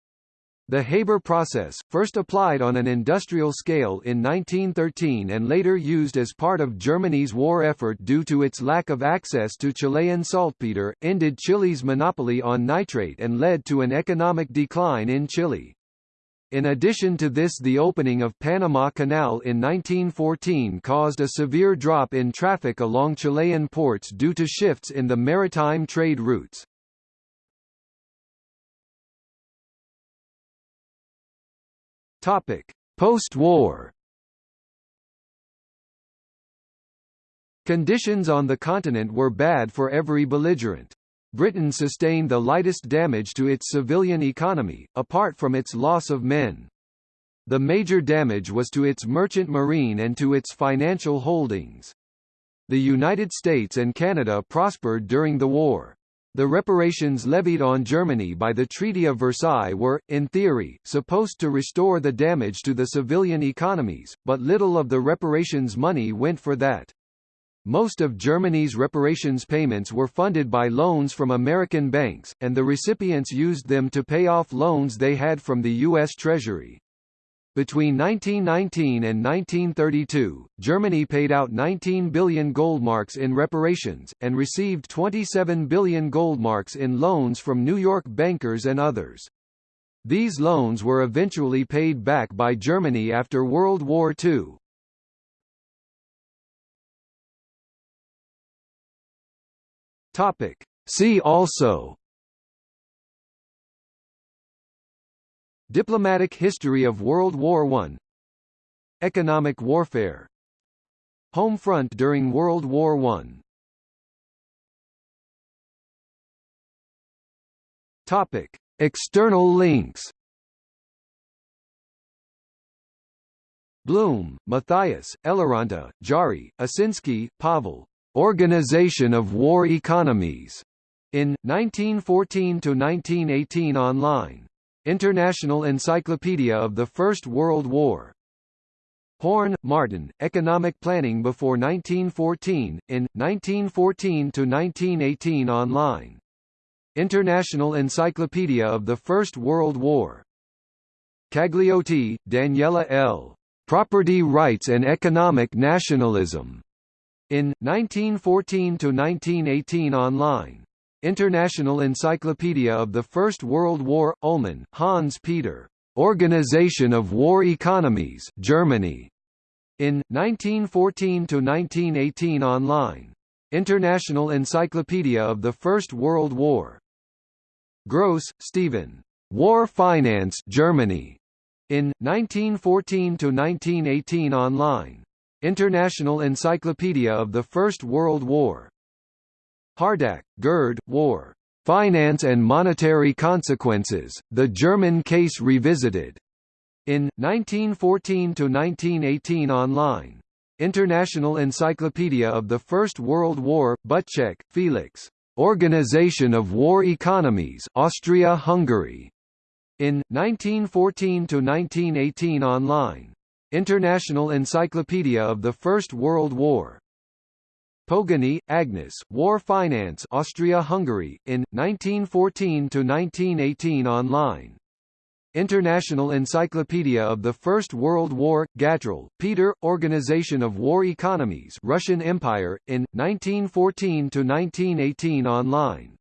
The Haber process, first applied on an industrial scale in 1913 and later used as part of Germany's war effort due to its lack of access to Chilean saltpeter, ended Chile's monopoly on nitrate and led to an economic decline in Chile. In addition to this the opening of Panama Canal in 1914 caused a severe drop in traffic along Chilean ports due to shifts in the maritime trade routes. Topic: Post-war. Conditions on the continent were bad for every belligerent. Britain sustained the lightest damage to its civilian economy, apart from its loss of men. The major damage was to its merchant marine and to its financial holdings. The United States and Canada prospered during the war. The reparations levied on Germany by the Treaty of Versailles were, in theory, supposed to restore the damage to the civilian economies, but little of the reparations money went for that. Most of Germany's reparations payments were funded by loans from American banks, and the recipients used them to pay off loans they had from the U.S. Treasury. Between 1919 and 1932, Germany paid out 19 billion goldmarks in reparations, and received 27 billion goldmarks in loans from New York bankers and others. These loans were eventually paid back by Germany after World War II. See also Diplomatic history of World War I Economic warfare Home front during World War I Topic. External links Blum, Matthias, Eloranta, Jari, Osinsky, Pavel. Organization of War Economies. In 1914 to 1918 online. International Encyclopedia of the First World War. Horn, Martin, Economic Planning Before 1914, in, 1914–1918 online. International Encyclopedia of the First World War. Caglioti, Daniela L. Property Rights and Economic Nationalism. In, 1914–1918 online. International Encyclopedia of the First World War, Ullmann, Hans Peter. Organization of War Economies Germany. In, 1914 to 1918 online. International Encyclopedia of the First World War. Gross, Stephen. War Finance Germany. In 1914 to 1918 online. International Encyclopedia of the First World War. Hardach, Gerd, War. Finance and Monetary Consequences, The German Case Revisited. In 1914–1918 online. International Encyclopedia of the First World War, Butschek, Felix. Organization of War Economies Austria-Hungary. In 1914–1918 online. International Encyclopedia of the First World War. Pogany, Agnes, War Finance Austria-Hungary, in, 1914–1918 online. International Encyclopedia of the First World War, Gatrell, Peter, Organization of War Economies Russian Empire, in, 1914–1918 online.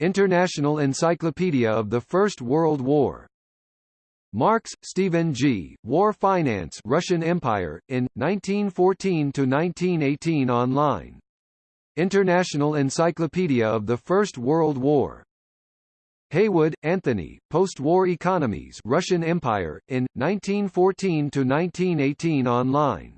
International Encyclopedia of the First World War. Marks, Stephen G., War Finance Russian Empire, in, 1914–1918 online. International Encyclopedia of the First World War. Heywood, Anthony, Post-War Economies Russian Empire, in, 1914–1918 online.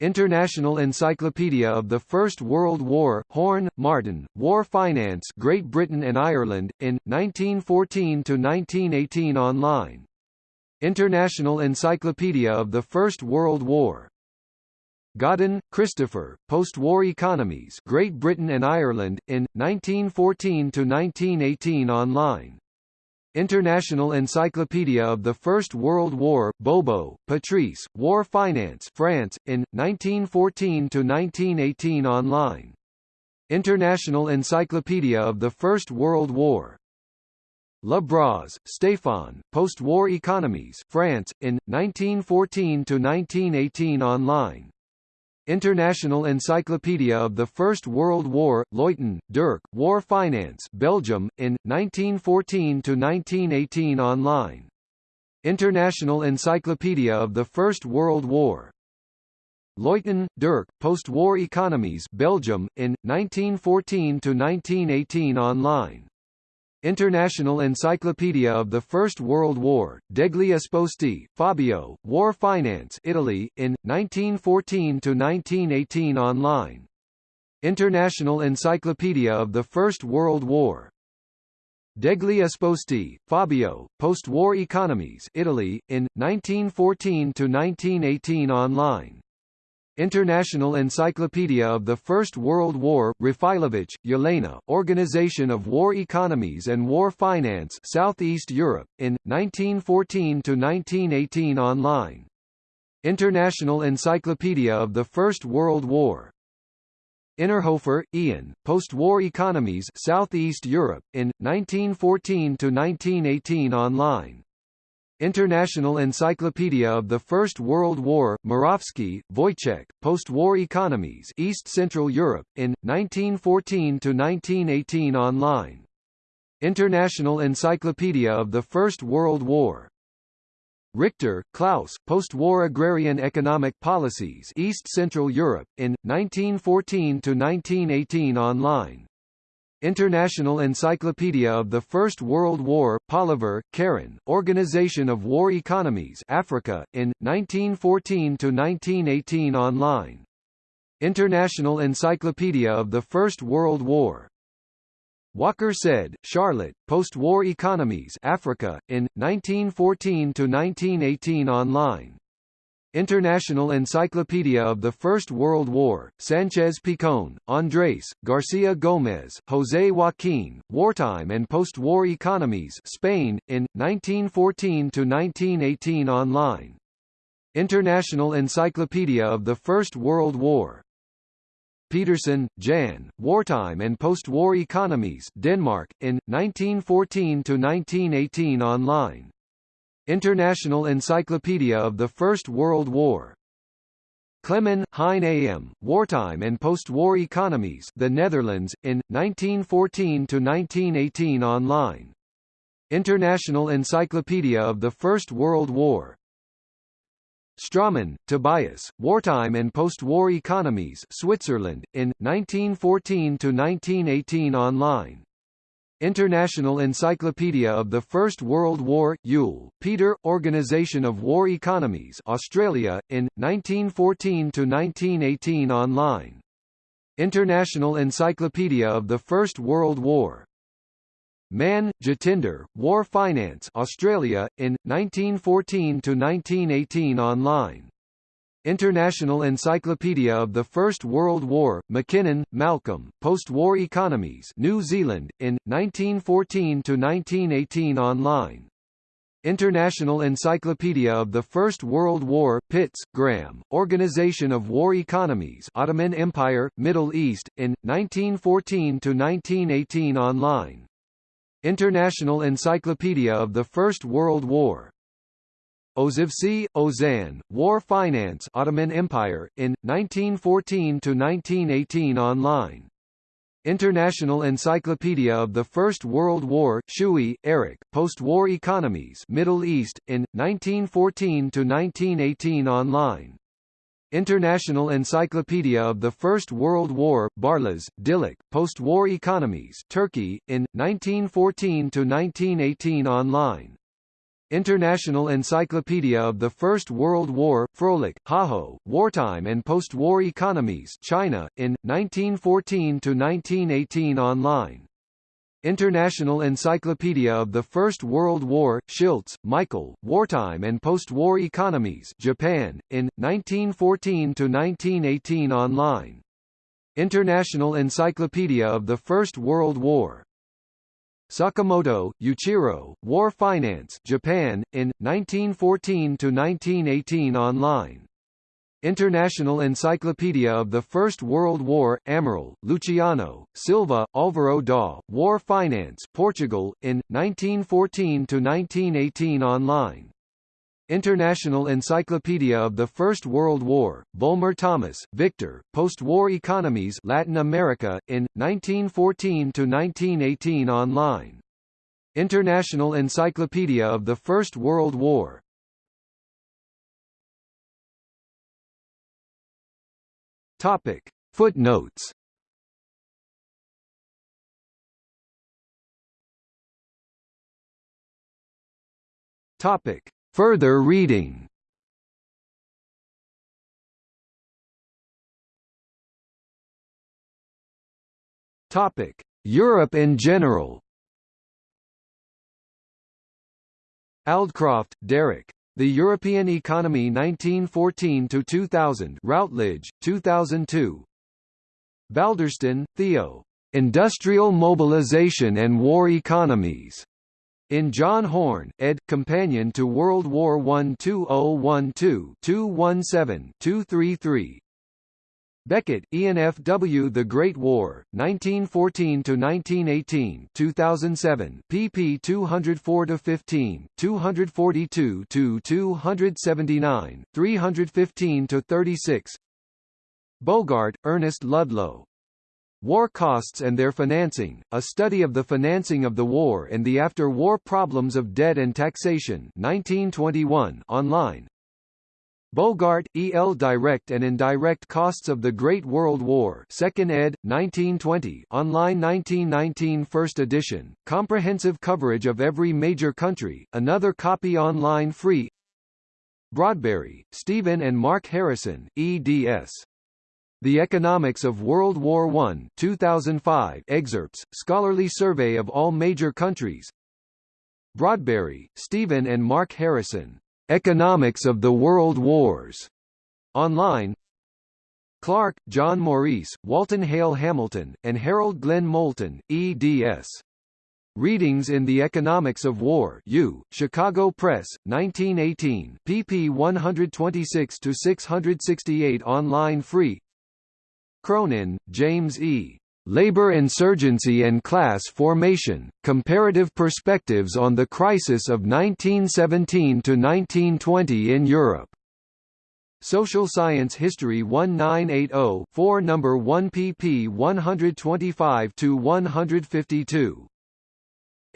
International Encyclopedia of the First World War, Horn, Martin, War Finance Great Britain and Ireland, in, 1914–1918 online. International Encyclopedia of the First World War. Godden, Christopher, Post-War Economies Great Britain and Ireland, in, 1914–1918 online. International Encyclopedia of the First World War, Baubeau, Patrice, War Finance France, in, 1914–1918 online. International Encyclopedia of the First World War. Labraz, Stéphane, Post-War Economies France, in, 1914–1918 online. International Encyclopedia of the First World War, Luyten, Dirk, War Finance Belgium, in, 1914–1918 online. International Encyclopedia of the First World War. Luyten, Dirk, Post-War Economies Belgium, in, 1914–1918 online. International Encyclopedia of the First World War, Degli Esposti, Fabio, War Finance Italy, in, 1914–1918 online. International Encyclopedia of the First World War. Degli Esposti, Fabio, Post-War Economies Italy, in, 1914–1918 online. International Encyclopedia of the First World War, Rafailovich, Yelena, Organization of War Economies and War Finance Southeast Europe, in, 1914–1918 online. International Encyclopedia of the First World War. Innerhofer, Ian, Post-War Economies Southeast Europe, in, 1914–1918 online. International Encyclopedia of the First World War, Morawski, Wojciech, Post-War Economies East Central Europe, in, 1914–1918 online. International Encyclopedia of the First World War. Richter, Klaus, Post-War Agrarian Economic Policies East Central Europe, in, 1914–1918 online. International Encyclopedia of the First World War, Poliver, Karen, Organization of War Economies Africa, in, 1914–1918 online. International Encyclopedia of the First World War. Walker-Said, Charlotte, Post-War Economies Africa, in, 1914–1918 online. International Encyclopedia of the First World War, Sanchez Picon, Andrés, Garcia Gómez, José Joaquín, Wartime and Post-War Economies Spain, in, 1914–1918 online. International Encyclopedia of the First World War. Peterson, Jan, Wartime and Post-War Economies Denmark, in, 1914–1918 online. International Encyclopedia of the First World War. Klemann, Hein A.M., Wartime and Post-War Economies The Netherlands, in, 1914–1918 online. International Encyclopedia of the First World War. Straumann, Tobias, Wartime and Post-War Economies Switzerland, in, 1914–1918 online. International Encyclopedia of the First World War, Yule, Peter, Organization of War Economies Australia, in, 1914–1918 online. International Encyclopedia of the First World War. Mann, Jatinder, War Finance Australia, in, 1914–1918 online. International Encyclopedia of the First World War, McKinnon, Malcolm, Post-War Economies New Zealand, in, 1914 to 1918 online. International Encyclopedia of the First World War, Pitts, Graham, Organization of War Economies Ottoman Empire, Middle East, in, 1914 to 1918 online. International Encyclopedia of the First World War. Ozevsky, Ozan, War Finance Ottoman Empire, in, 1914–1918 online. International Encyclopedia of the First World War, Shuey, Eric, Post-War Economies Middle East, in, 1914–1918 online. International Encyclopedia of the First World War, Barlas, Dilek, Post-War Economies Turkey, in, 1914–1918 online. International Encyclopedia of the First World War, Froelich, Haho, Wartime and Post-War Economies China, in, 1914–1918 online. International Encyclopedia of the First World War, Schiltz, Michael, Wartime and Post-War Economies Japan, in, 1914–1918 online. International Encyclopedia of the First World War. Sakamoto, Yuichiro, War Finance Japan, in, 1914–1918 online. International Encyclopedia of the First World War, Amaral, Luciano, Silva, Álvaro da, War Finance Portugal, in, 1914–1918 online. International Encyclopedia of the First World War, Bulmer Thomas, Victor, Post-War Economies Latin America, in, 1914–1918 online. International Encyclopedia of the First World War, Topic. Footnotes Topic. Further reading Europe in general. Aldcroft, Derek. The European Economy 1914–2000 Routledge, 2002 Balderston, Theo. Industrial Mobilization and War Economies. In John Horne, ed. Companion to World War I 2012-217-233 Beckett, Ian F. W. The Great War, 1914–1918 2007, pp 204–15, 242–279, 315–36 Bogart, Ernest Ludlow. War Costs and Their Financing, A Study of the Financing of the War and the After-War Problems of Debt and Taxation 1921 online, Bogart, E. L. Direct and Indirect Costs of the Great World War 2nd ed., 1920 online 1919 First edition, comprehensive coverage of every major country, another copy online free Broadberry, Stephen and Mark Harrison, eds. The Economics of World War I 2005 excerpts, scholarly survey of all major countries Broadberry, Stephen and Mark Harrison. Economics of the World Wars. Online Clark, John Maurice, Walton Hale Hamilton, and Harold Glenn Moulton, eds. Readings in the Economics of War U, Chicago Press, 1918 pp 126–668 online free Cronin, James E. Labor Insurgency and Class Formation, Comparative Perspectives on the Crisis of 1917–1920 in Europe. Social Science History 1980-4 No. 1 pp 125–152.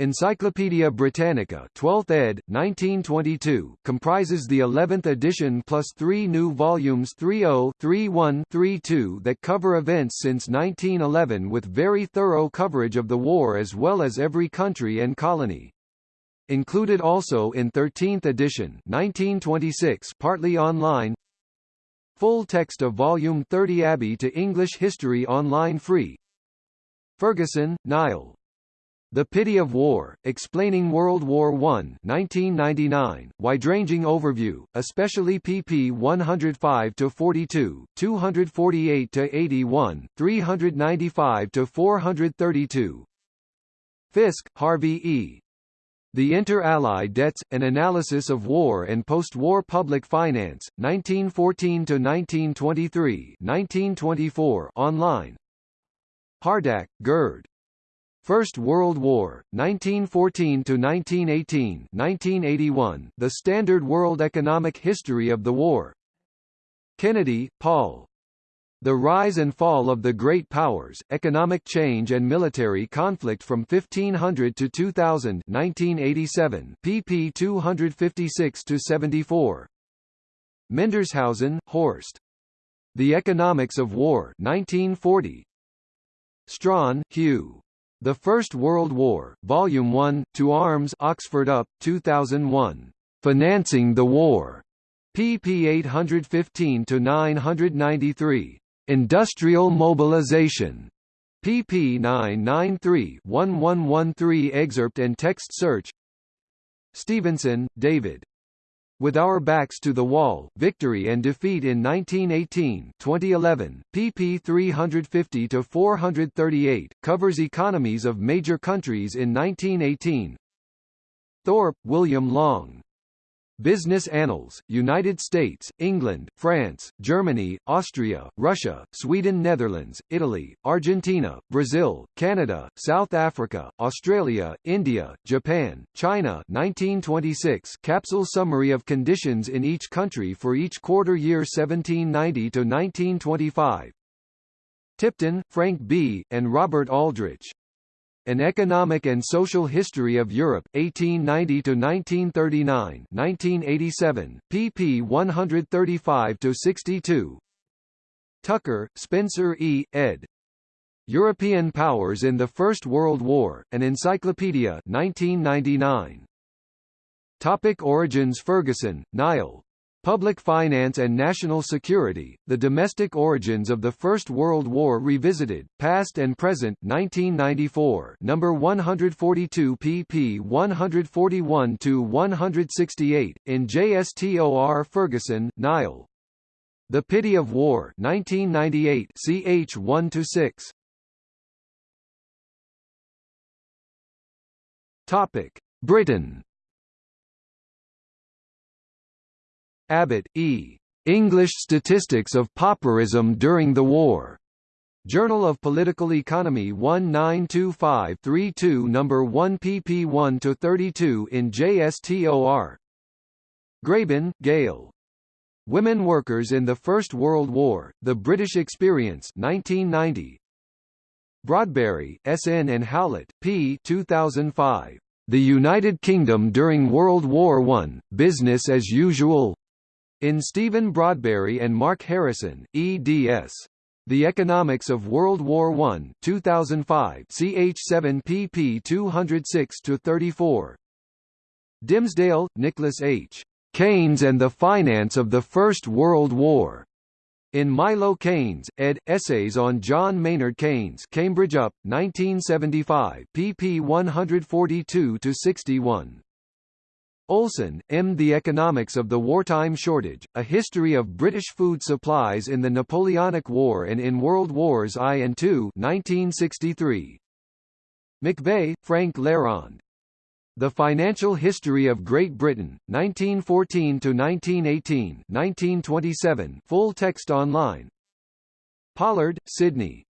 Encyclopædia Britannica 12th ed., 1922, comprises the 11th edition plus three new volumes 30, 31, 32 that cover events since 1911 with very thorough coverage of the war as well as every country and colony. Included also in 13th edition 1926 partly online Full text of Volume 30 Abbey to English History online free Ferguson, Niall, the Pity of War, Explaining World War I 1999, wide-ranging overview, especially pp 105-42, 248-81, 395-432 Fisk, Harvey E. The Inter-Allied Debts, An Analysis of War and Post-War Public Finance, 1914–1923 1924 online Hardach, Gerd. First World War, 1914–1918 1981, The Standard World Economic History of the War Kennedy, Paul. The Rise and Fall of the Great Powers, Economic Change and Military Conflict from 1500 to 2000 1987, pp 256–74 Mendershausen, Horst. The Economics of War 1940. Strachan, Hew. The First World War, Volume 1, To Arms Oxford UP, 2001. Financing the War. pp 815–993. Industrial Mobilization. pp 993-1113 Excerpt and text search Stevenson, David. With Our Backs to the Wall, Victory and Defeat in 1918 2011, pp 350–438, covers economies of major countries in 1918 Thorp, William Long. Business Annals, United States, England, France, Germany, Austria, Russia, Sweden Netherlands, Italy, Argentina, Brazil, Canada, South Africa, Australia, India, Japan, China 1926 capsule summary of conditions in each country for each quarter year 1790 to 1925 Tipton, Frank B., and Robert Aldrich. An Economic and Social History of Europe, 1890–1939 1987, pp 135 to 62. Tucker, Spencer E., ed. European Powers in the First World War, An Encyclopedia 1999. Topic Origins Ferguson, Niall. Public Finance and National Security, The Domestic Origins of the First World War Revisited, Past and Present 1994 number 142 pp 141–168, in JSTOR Ferguson, Niall. The Pity of War 1998 ch 1–6 Topic. Britain Abbott, E. English Statistics of Pauperism During the War. Journal of Political Economy 1925-32 No. 1 pp 1–32 in JSTOR. Braybon, Gail. Women Workers in the First World War, The British Experience 1990. Broadberry, S. N. and Howlett, P. 2005. The United Kingdom during World War I, Business as Usual in Stephen Broadberry and Mark Harrison, eds. The Economics of World War I 2005 ch 7 pp 206-34. Dimsdale, Nicholas H. Keynes and the Finance of the First World War. In Milo Keynes, ed. Essays on John Maynard Keynes Cambridge UP, 1975 pp 142-61. Olson, M. The Economics of the Wartime Shortage, A History of British Food Supplies in the Napoleonic War and in World Wars I and II 1963. McVey, Frank Lerond. The Financial History of Great Britain, 1914–1918 1927 full text online Pollard, Sidney.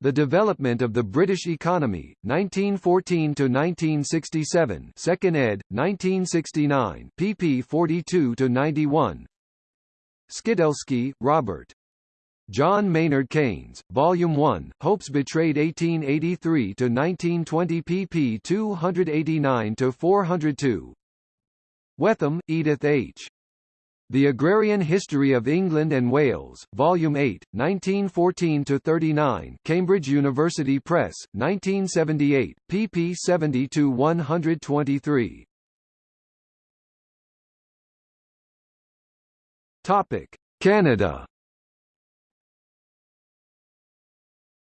The Development of the British Economy, 1914–1967 2nd ed., 1969 pp 42–91 Skidelsky, Robert. John Maynard Keynes, Volume 1, Hopes Betrayed 1883–1920 pp 289–402 Whetham, Edith H. The Agrarian History of England and Wales, Volume 8, 1914–39 Cambridge University Press, 1978, pp 70–123 Canada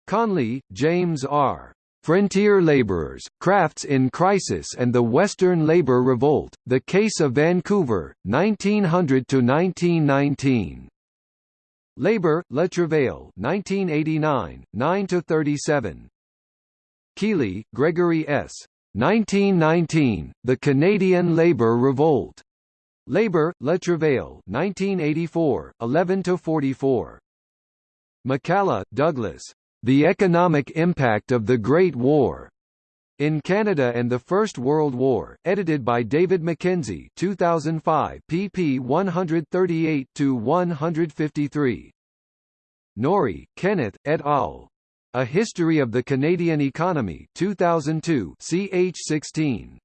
Conley, James R. Frontier Labourers, Crafts in Crisis and the Western Labour Revolt, The Case of Vancouver, 1900–1919. Labour, Le Travail 1989, 9–37. Kealey, Gregory S. 1919, The Canadian Labour Revolt. Labour, Le Travail 1984, 11–44. McCalla, Douglas. The Economic Impact of the Great War. In Canada and the First World War, edited by David Mackenzie 2005 pp 138–153. Norrie, Kenneth, et al. A History of the Canadian Economy 2002 ch 16.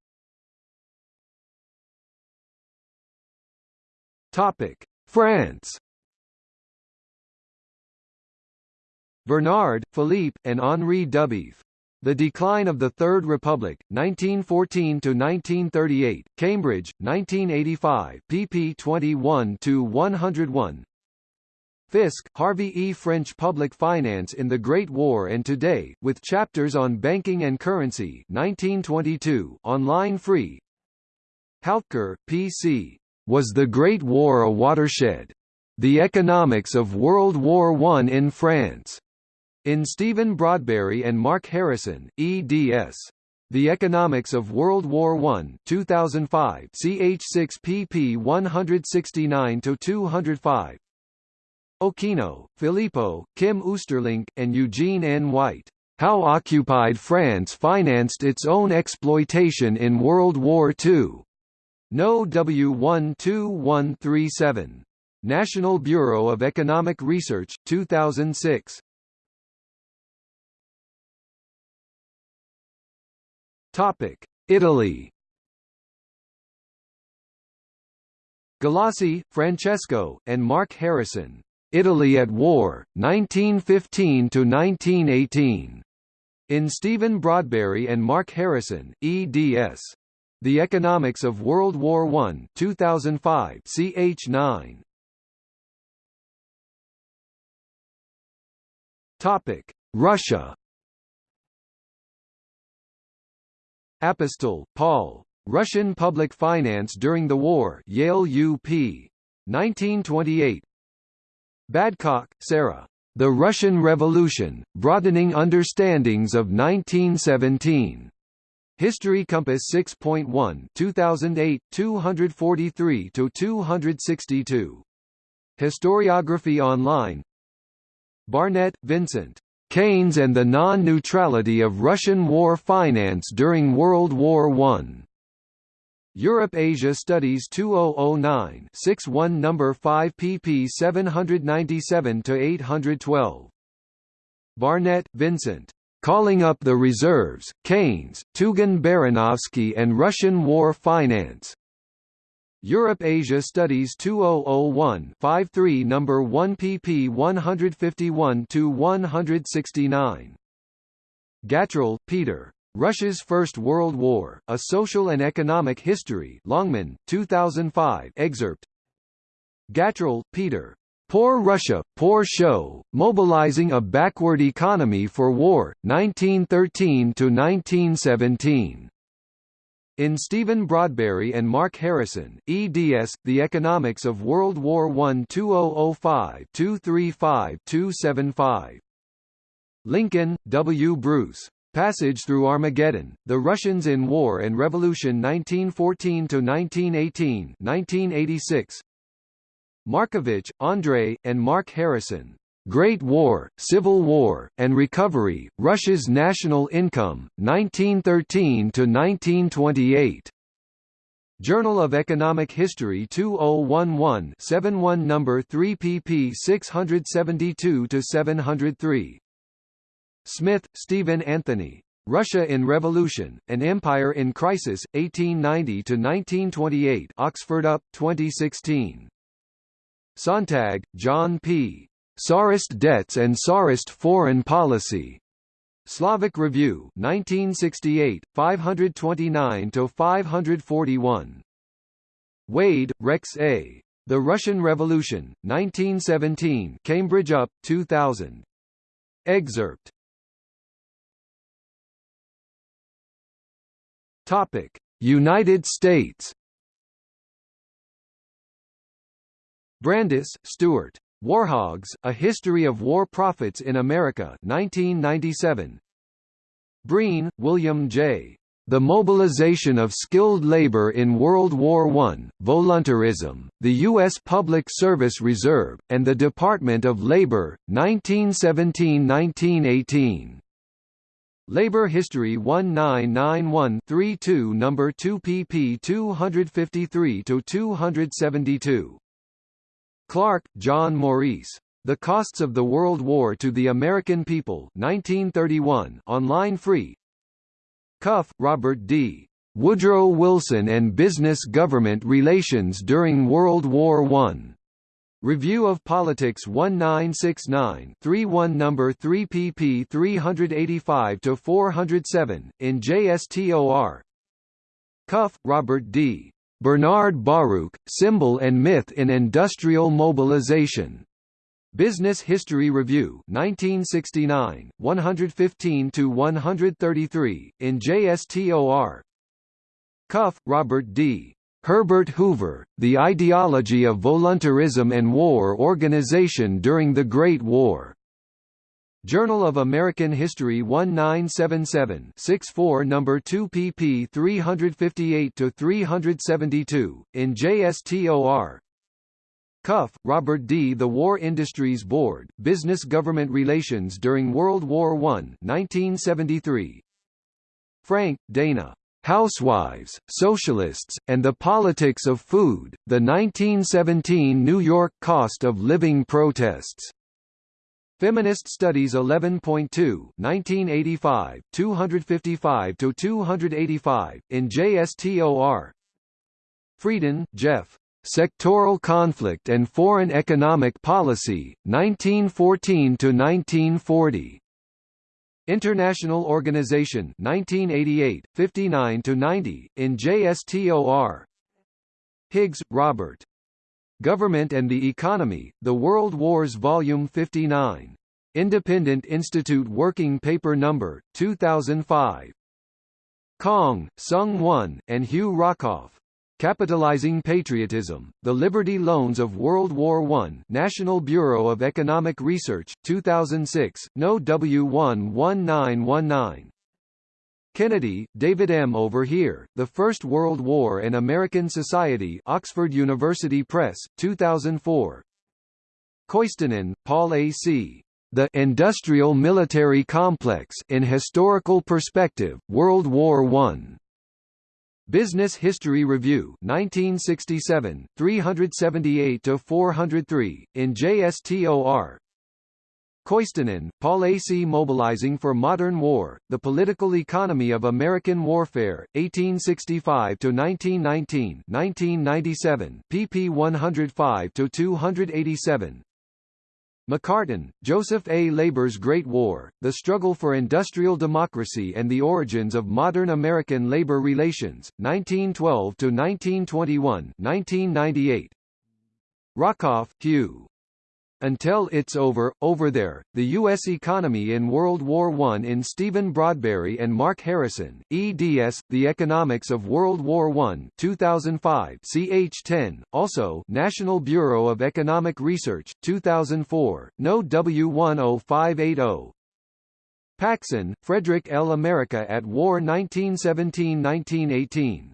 Topic: France Bernard, Philippe, and Henri Dubief. The Decline of the Third Republic, 1914–1938, Cambridge, 1985, pp 21–101 Fisk, Harvey E. French Public Finance in the Great War and Today, with chapters on banking and currency 1922, online free Hautcoeur, P.C. Was the Great War a Watershed? The Economics of World War I in France. In Stephen Broadberry and Mark Harrison, eds. The Economics of World War I 2005 ch 6 pp 169–205 Occhino, Filippo, Kim Oosterlinck, and Eugene N. White. How Occupied France Financed Its Own Exploitation in World War II. No. W12137. National Bureau of Economic Research, 2006. Topic: Italy. Galassi, Francesco, and Mark Harrison. Italy at War, 1915 to 1918. In Stephen Broadberry and Mark Harrison, eds. The Economics of World War I, 2005, ch 9. Topic: Russia. Apostol, Paul. Russian Public Finance During the War Yale UP. 1928 Badcock, Sarah. The Russian Revolution, Broadening Understandings of 1917. History Compass 6.1 2008, 243–262. Historiography Online Barnett, Vincent. Keynes and the non-neutrality of Russian war finance during World War I. Europe-Asia Studies 2009 61 No. 5 pp 797–812. Barnett, Vincent. Calling Up the Reserves, Keynes, Tugan Baranovsky and Russian War Finance. Europe-Asia Studies 2001 53 No. 1 pp 151 to 169 Gatrell, Peter. Russia's First World War, A Social and Economic History Longman, 2005 excerpt Gatrell, Peter. Poor Russia, Poor Show, Mobilizing a Backward Economy for War, 1913–1917. In Stephen Broadberry and Mark Harrison, eds. The Economics of World War I 2005-235-275. Lincoln, W. Bruce. Passage Through Armageddon, The Russians in War and Revolution 1914–1918 1986. Markevich, Andrei, and Mark Harrison. Great War, Civil War, and Recovery, Russia's National Income, 1913–1928. Journal of Economic History 2011-71 number 3 pp 672-703. Smith, Stephen Anthony. Russia in Revolution, An Empire in Crisis, 1890–1928 Oxford UP, 2016. Sontag, John P. Tsarist Debts and Tsarist Foreign Policy. Slavic Review 1968, 529–541. Wade, Rex A. The Russian Revolution, 1917 Cambridge UP, 2000. Excerpt Topic: United States. Brandes, Stuart. Warhogs: A History of War Profits in America, 1997. Breen, William J. The Mobilization of Skilled Labor in World War I, Voluntarism, the U.S. Public Service Reserve, and the Department of Labor, 1917–1918. Labor History 1991-32 number 2 pp 253–272. Clark, John Maurice. The Costs of the World War to the American People 1931 online free. Cuff, Robert D. Woodrow Wilson and Business Government Relations During World War I. Review of Politics 1969-31 number 3 pp 385-407, in JSTOR Cuff, Robert D. Bernard Baruch, Symbol and Myth in Industrial Mobilization. Business History Review 1969, 115-133, in JSTOR Cuff, Robert D. Herbert Hoover, The Ideology of Voluntarism and War Organization During the Great War. Journal of American History 1977 64 No. 2 pp 358–372, in JSTOR Cuff, Robert D. The War Industries Board, Business-Government Relations During World War I 1973. Frank, Dana. Housewives, Socialists, and the Politics of Food, the 1917 New York Cost of Living Protests. Feminist Studies 11.2 1985, 255–285, in JSTOR Frieden, Jeff. Sectoral Conflict and Foreign Economic Policy, 1914–1940. International Organization 1988, 59–90, in JSTOR Higgs, Robert. Government and the Economy, The World Wars Volume 59. Independent Institute Working Paper No. 2005. Kang, Sung Won, and Hugh Rockoff. Capitalizing Patriotism, The Liberty Loans of World War I National Bureau of Economic Research, 2006, No. W11919. Kennedy, David M. Over Here, The First World War and American Society Oxford University Press, 2004. Koistinen, Paul A. C. The Industrial Military Complex in Historical Perspective, World War I. Business History Review 1967, 378–403, in JSTOR Koistinen, Paul A. C. Mobilizing for Modern War, The Political Economy of American Warfare, 1865–1919 1997, pp 105–287 McCartin, Joseph A. Labor's Great War, The Struggle for Industrial Democracy and the Origins of Modern American Labor Relations, 1912–1921 1998. Rockoff, Hugh. Until It's Over, Over There, The U.S. Economy in World War I in Stephen Broadberry and Mark Harrison, eds. The Economics of World War I 2005 ch 10, also National Bureau of Economic Research, 2004, No. W10580. Paxson, Frederick L. America at War 1917–1918.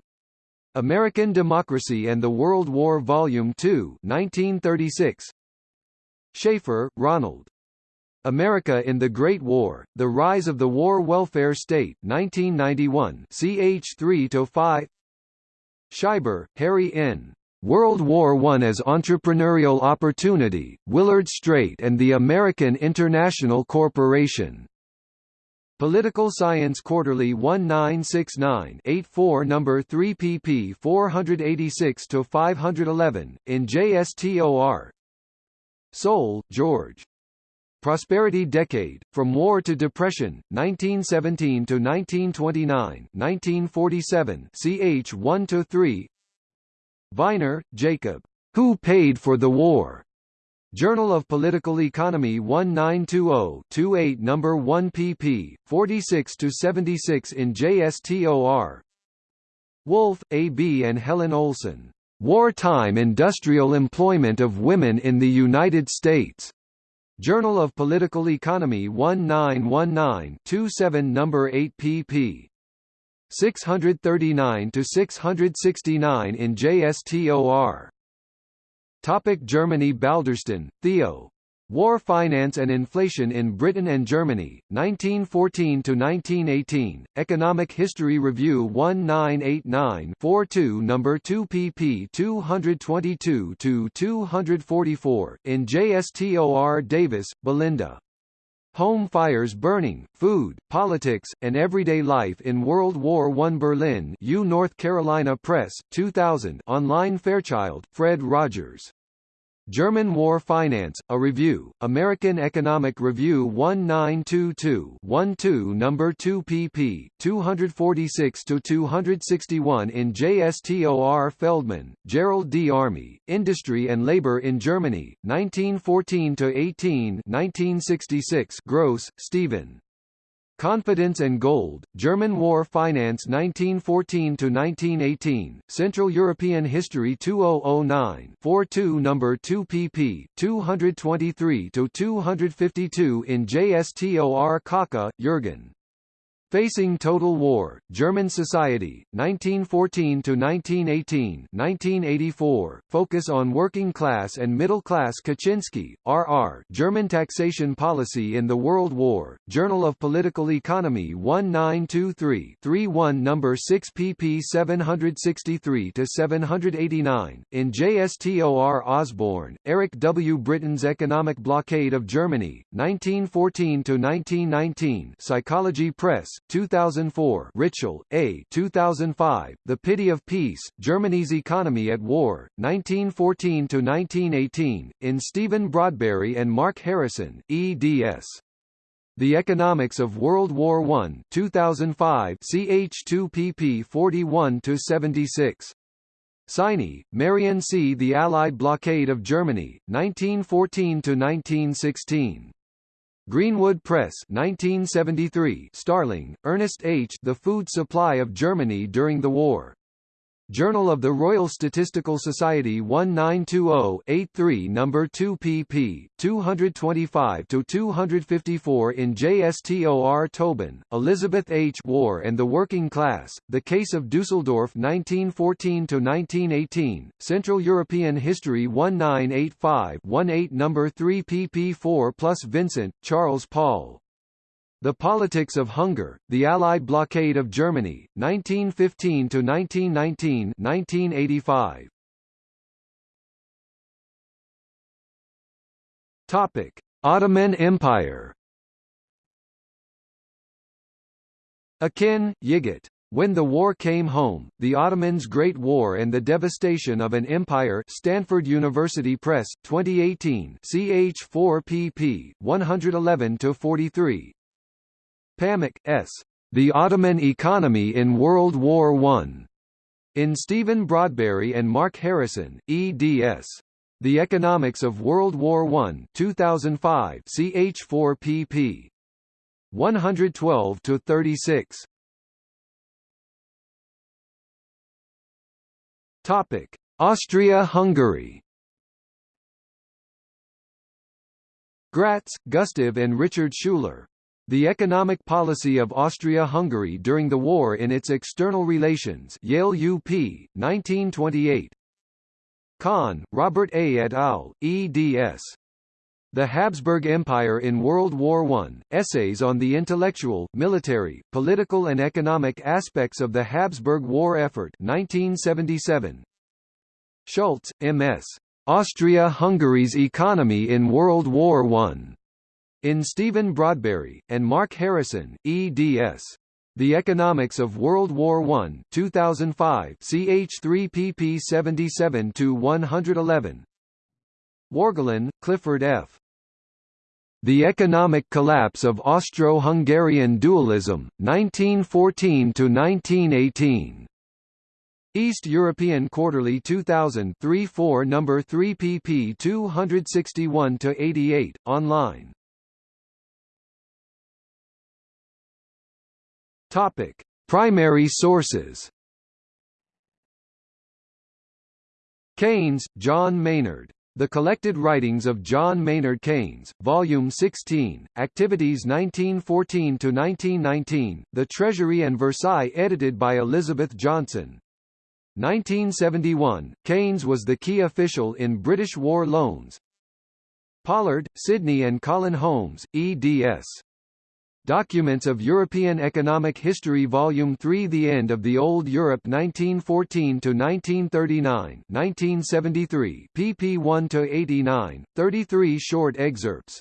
American Democracy and the World War Volume 2 1936, Schaffer, Ronald. America in the Great War, The Rise of the War Welfare State 1991 ch 3-5 Scheiber, Harry N. World War I as Entrepreneurial Opportunity, Willard Straight and the American International Corporation. Political Science Quarterly 1969-84 number 3 pp 486-511, in JSTOR. Soule, George. Prosperity Decade, From War to Depression, 1917 to 1929, 1947, ch 1 to 3. Viner, Jacob. Who Paid for the War? Journal of Political Economy 1920-28 number 1 pp. 46 to 76 in JSTOR. Wolf, A. B. and Helen Olson. Wartime Industrial Employment of Women in the United States. Journal of Political Economy 1919-27 number 8 pp. 639 to 669 in JSTOR. Topic Germany Balderston, Theo. War Finance and Inflation in Britain and Germany, 1914–1918, Economic History Review 1989-42 No. 2 pp 222–244, in JSTOR Davis, Belinda. Home Fires Burning, Food, Politics, and Everyday Life in World War I Berlin U North Carolina Press, 2000 online Fairchild, Fred Rogers. German War Finance, A Review, American Economic Review 1922-12 No. 2 pp. 246–261 in JSTOR Feldman, Gerald D. Army, Industry and Labor in Germany, 1914–18 1966 Gross, Stephen. Confidence and Gold, German War Finance 1914–1918, Central European History 2009 42 No. 2 pp. 223–252 in JSTOR Kocka, Jürgen. Facing Total War, German Society, 1914–1918 1984, Focus on Working Class and Middle Class Kuczynski, R.R. German Taxation Policy in the World War, Journal of Political Economy 1923-31 No. 6 pp 763–789, in JSTOR Osborne, Eric W. Britain's Economic Blockade of Germany, 1914–1919 Psychology Press, 2004 Ritschl, A. 2005, The Pity of Peace, Germany's Economy at War, 1914–1918, in Stephen Broadberry and Mark Harrison, eds. The Economics of World War I 2005 ch 2 pp 41–76. Siney, Marion C. The Allied Blockade of Germany, 1914–1916. Greenwood Press 1973 Starling, Ernest H. The Food Supply of Germany During the War. Journal of the Royal Statistical Society 1920-83 No. 2 pp. 225–254 in JSTOR Tobin, Elizabeth H. War and the Working Class, The Case of Dusseldorf 1914–1918, Central European History 1985-18 No. 3 pp 4 plus Vincent, Charles Paul. The Politics of Hunger, The Allied Blockade of Germany, 1915–1919 1985. Topic: Ottoman Empire. Akin, Yiğit. When the war came home, the Ottomans' Great War and the Devastation of an Empire Stanford University Press, 2018 ch 4 pp. 111–43 Pamuk, S. The Ottoman Economy in World War I. In Stephen Broadberry and Mark Harrison, eds. The Economics of World War I 2005 ch 4 pp. 112–36. Topic: Austria-Hungary. Gratz, Gustav and Richard Schuler. The Economic Policy of Austria-Hungary During the War in Its External Relations Yale UP, 1928. Kann, Robert A. et al., eds. The Habsburg Empire in World War I, Essays on the Intellectual, Military, Political and Economic Aspects of the Habsburg War Effort 1977. Schulze, M.S. Austria-Hungary's Economy in World War I. In Stephen Broadberry, and Mark Harrison, eds. The Economics of World War I 2005 ch 3 pp 77-111 Wargelin, Clifford F. The Economic Collapse of Austro-Hungarian Dualism, 1914–1918. East European Quarterly 2000 3-4 No. 3 pp 261–88, online. Topic: Primary sources. Keynes, John Maynard. The Collected Writings of John Maynard Keynes, Volume 16, Activities 1914–1919, The Treasury and Versailles edited by Elizabeth Johnson. 1971, Keynes was the key official in British war loans. Pollard, Sidney and Colin Holmes, eds. Documents of European Economic History Volume 3 The End of the Old Europe 1914–1939 1973, pp 1–89, 33 short excerpts